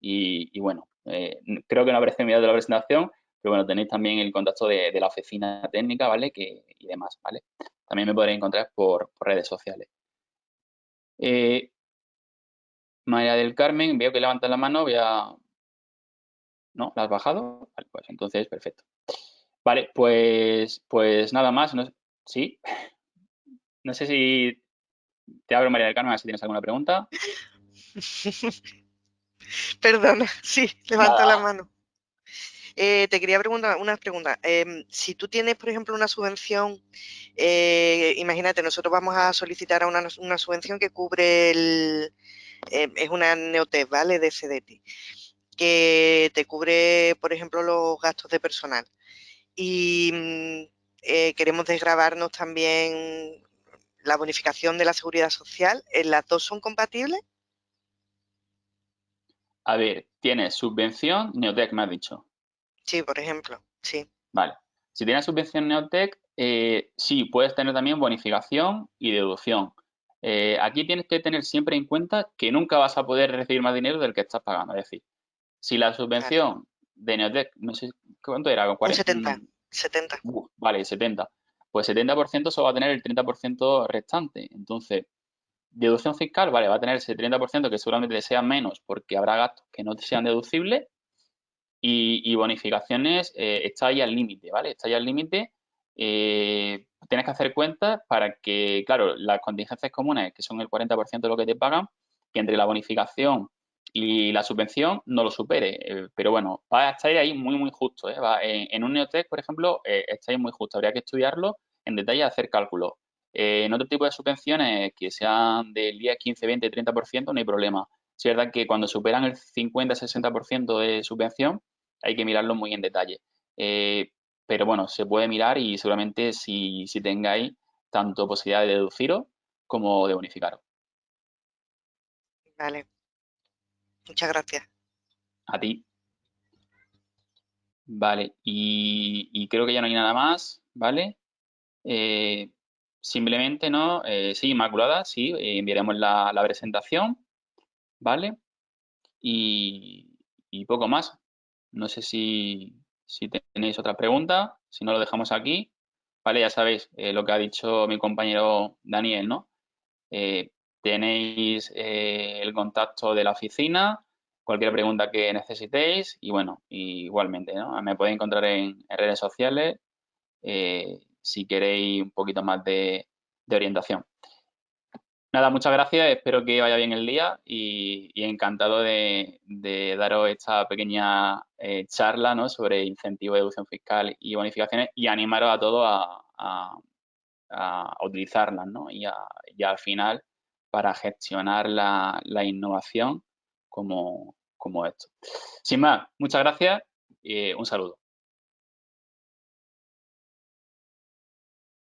Y, bueno, creo que no habré mirado la presentación, pero bueno, tenéis también el contacto de, la oficina técnica, ¿vale? Que, y demás, ¿vale? También me podréis encontrar por, redes sociales. Eh, María del Carmen, veo que levanta la mano, voy a... ¿No? ¿La has bajado? Vale, pues entonces, perfecto. Vale, pues, pues nada más. ¿Sí? No sé si te abro, María del Carmen, a ver si tienes alguna pregunta. Perdona, sí, levanta la mano. Eh, te quería preguntar una pregunta. Em, si tú tienes, por ejemplo, una subvención, eh, imagínate, nosotros vamos a solicitar una, una subvención que cubre el, em, es una neotec, ¿vale? De CDT, que te cubre, por ejemplo, los gastos de personal. Y mm, eh, queremos desgravarnos también la bonificación de la seguridad social. ¿Las dos son compatibles? A ver, tienes subvención, Neotec me ha dicho. Sí, por ejemplo, sí. Vale. Si tienes subvención Neotec, eh, sí, puedes tener también bonificación y deducción. Eh, aquí tienes que tener siempre en cuenta que nunca vas a poder recibir más dinero del que estás pagando. Es decir, si la subvención de Neotec, no sé cuánto era, 40, 70. 70. vale, 70. Pues 70% solo va a tener el 30% restante. Entonces, deducción fiscal, vale, va a tener ese 30% que seguramente sea menos porque habrá gastos que no sean deducibles y, bonificaciones eh, está ahí al límite, ¿vale? Está ahí al límite. Eh, tienes que hacer cuentas para que, claro, las contingencias comunes, que son el 40% de lo que te pagan, que entre la bonificación y la subvención no lo supere. Eh, pero bueno, va a estar ahí muy, muy justo. en, un Neotec, por ejemplo, está ahí muy justo. Habría que estudiarlo en detalle y hacer cálculos. en otro tipo de subvenciones que sean del 10, 15, 20, 30%, no hay problema. Es verdad que cuando superan el 50-60% de subvención, hay que mirarlo muy en detalle. Eh, pero bueno, se puede mirar y seguramente si, si tengáis tanto posibilidad de deduciros como de bonificaros. Vale. Muchas gracias. A ti. Vale, y, creo que ya no hay nada más, ¿vale? Eh, simplemente, ¿no? Eh, sí, Inmaculada, sí, enviaremos la presentación ¿vale? Y, y, poco más. No sé si, si, tenéis otra pregunta, si no lo dejamos aquí. Vale, ya sabéis eh, lo que ha dicho mi compañero Daniel, ¿no? Eh, tenéis eh, el contacto de la oficina, cualquier pregunta que necesitéis y bueno, igualmente, ¿no? Me podéis encontrar en, redes sociales si queréis un poquito más de orientación. Nada, muchas gracias, espero que vaya bien el día y, encantado de, daros esta pequeña eh, charla ¿no? sobre incentivos de deducción fiscal y bonificaciones y animaros a todos a, utilizarlas ¿no? y, al final para gestionar la, innovación como, como esto. Sin más, muchas gracias y un saludo.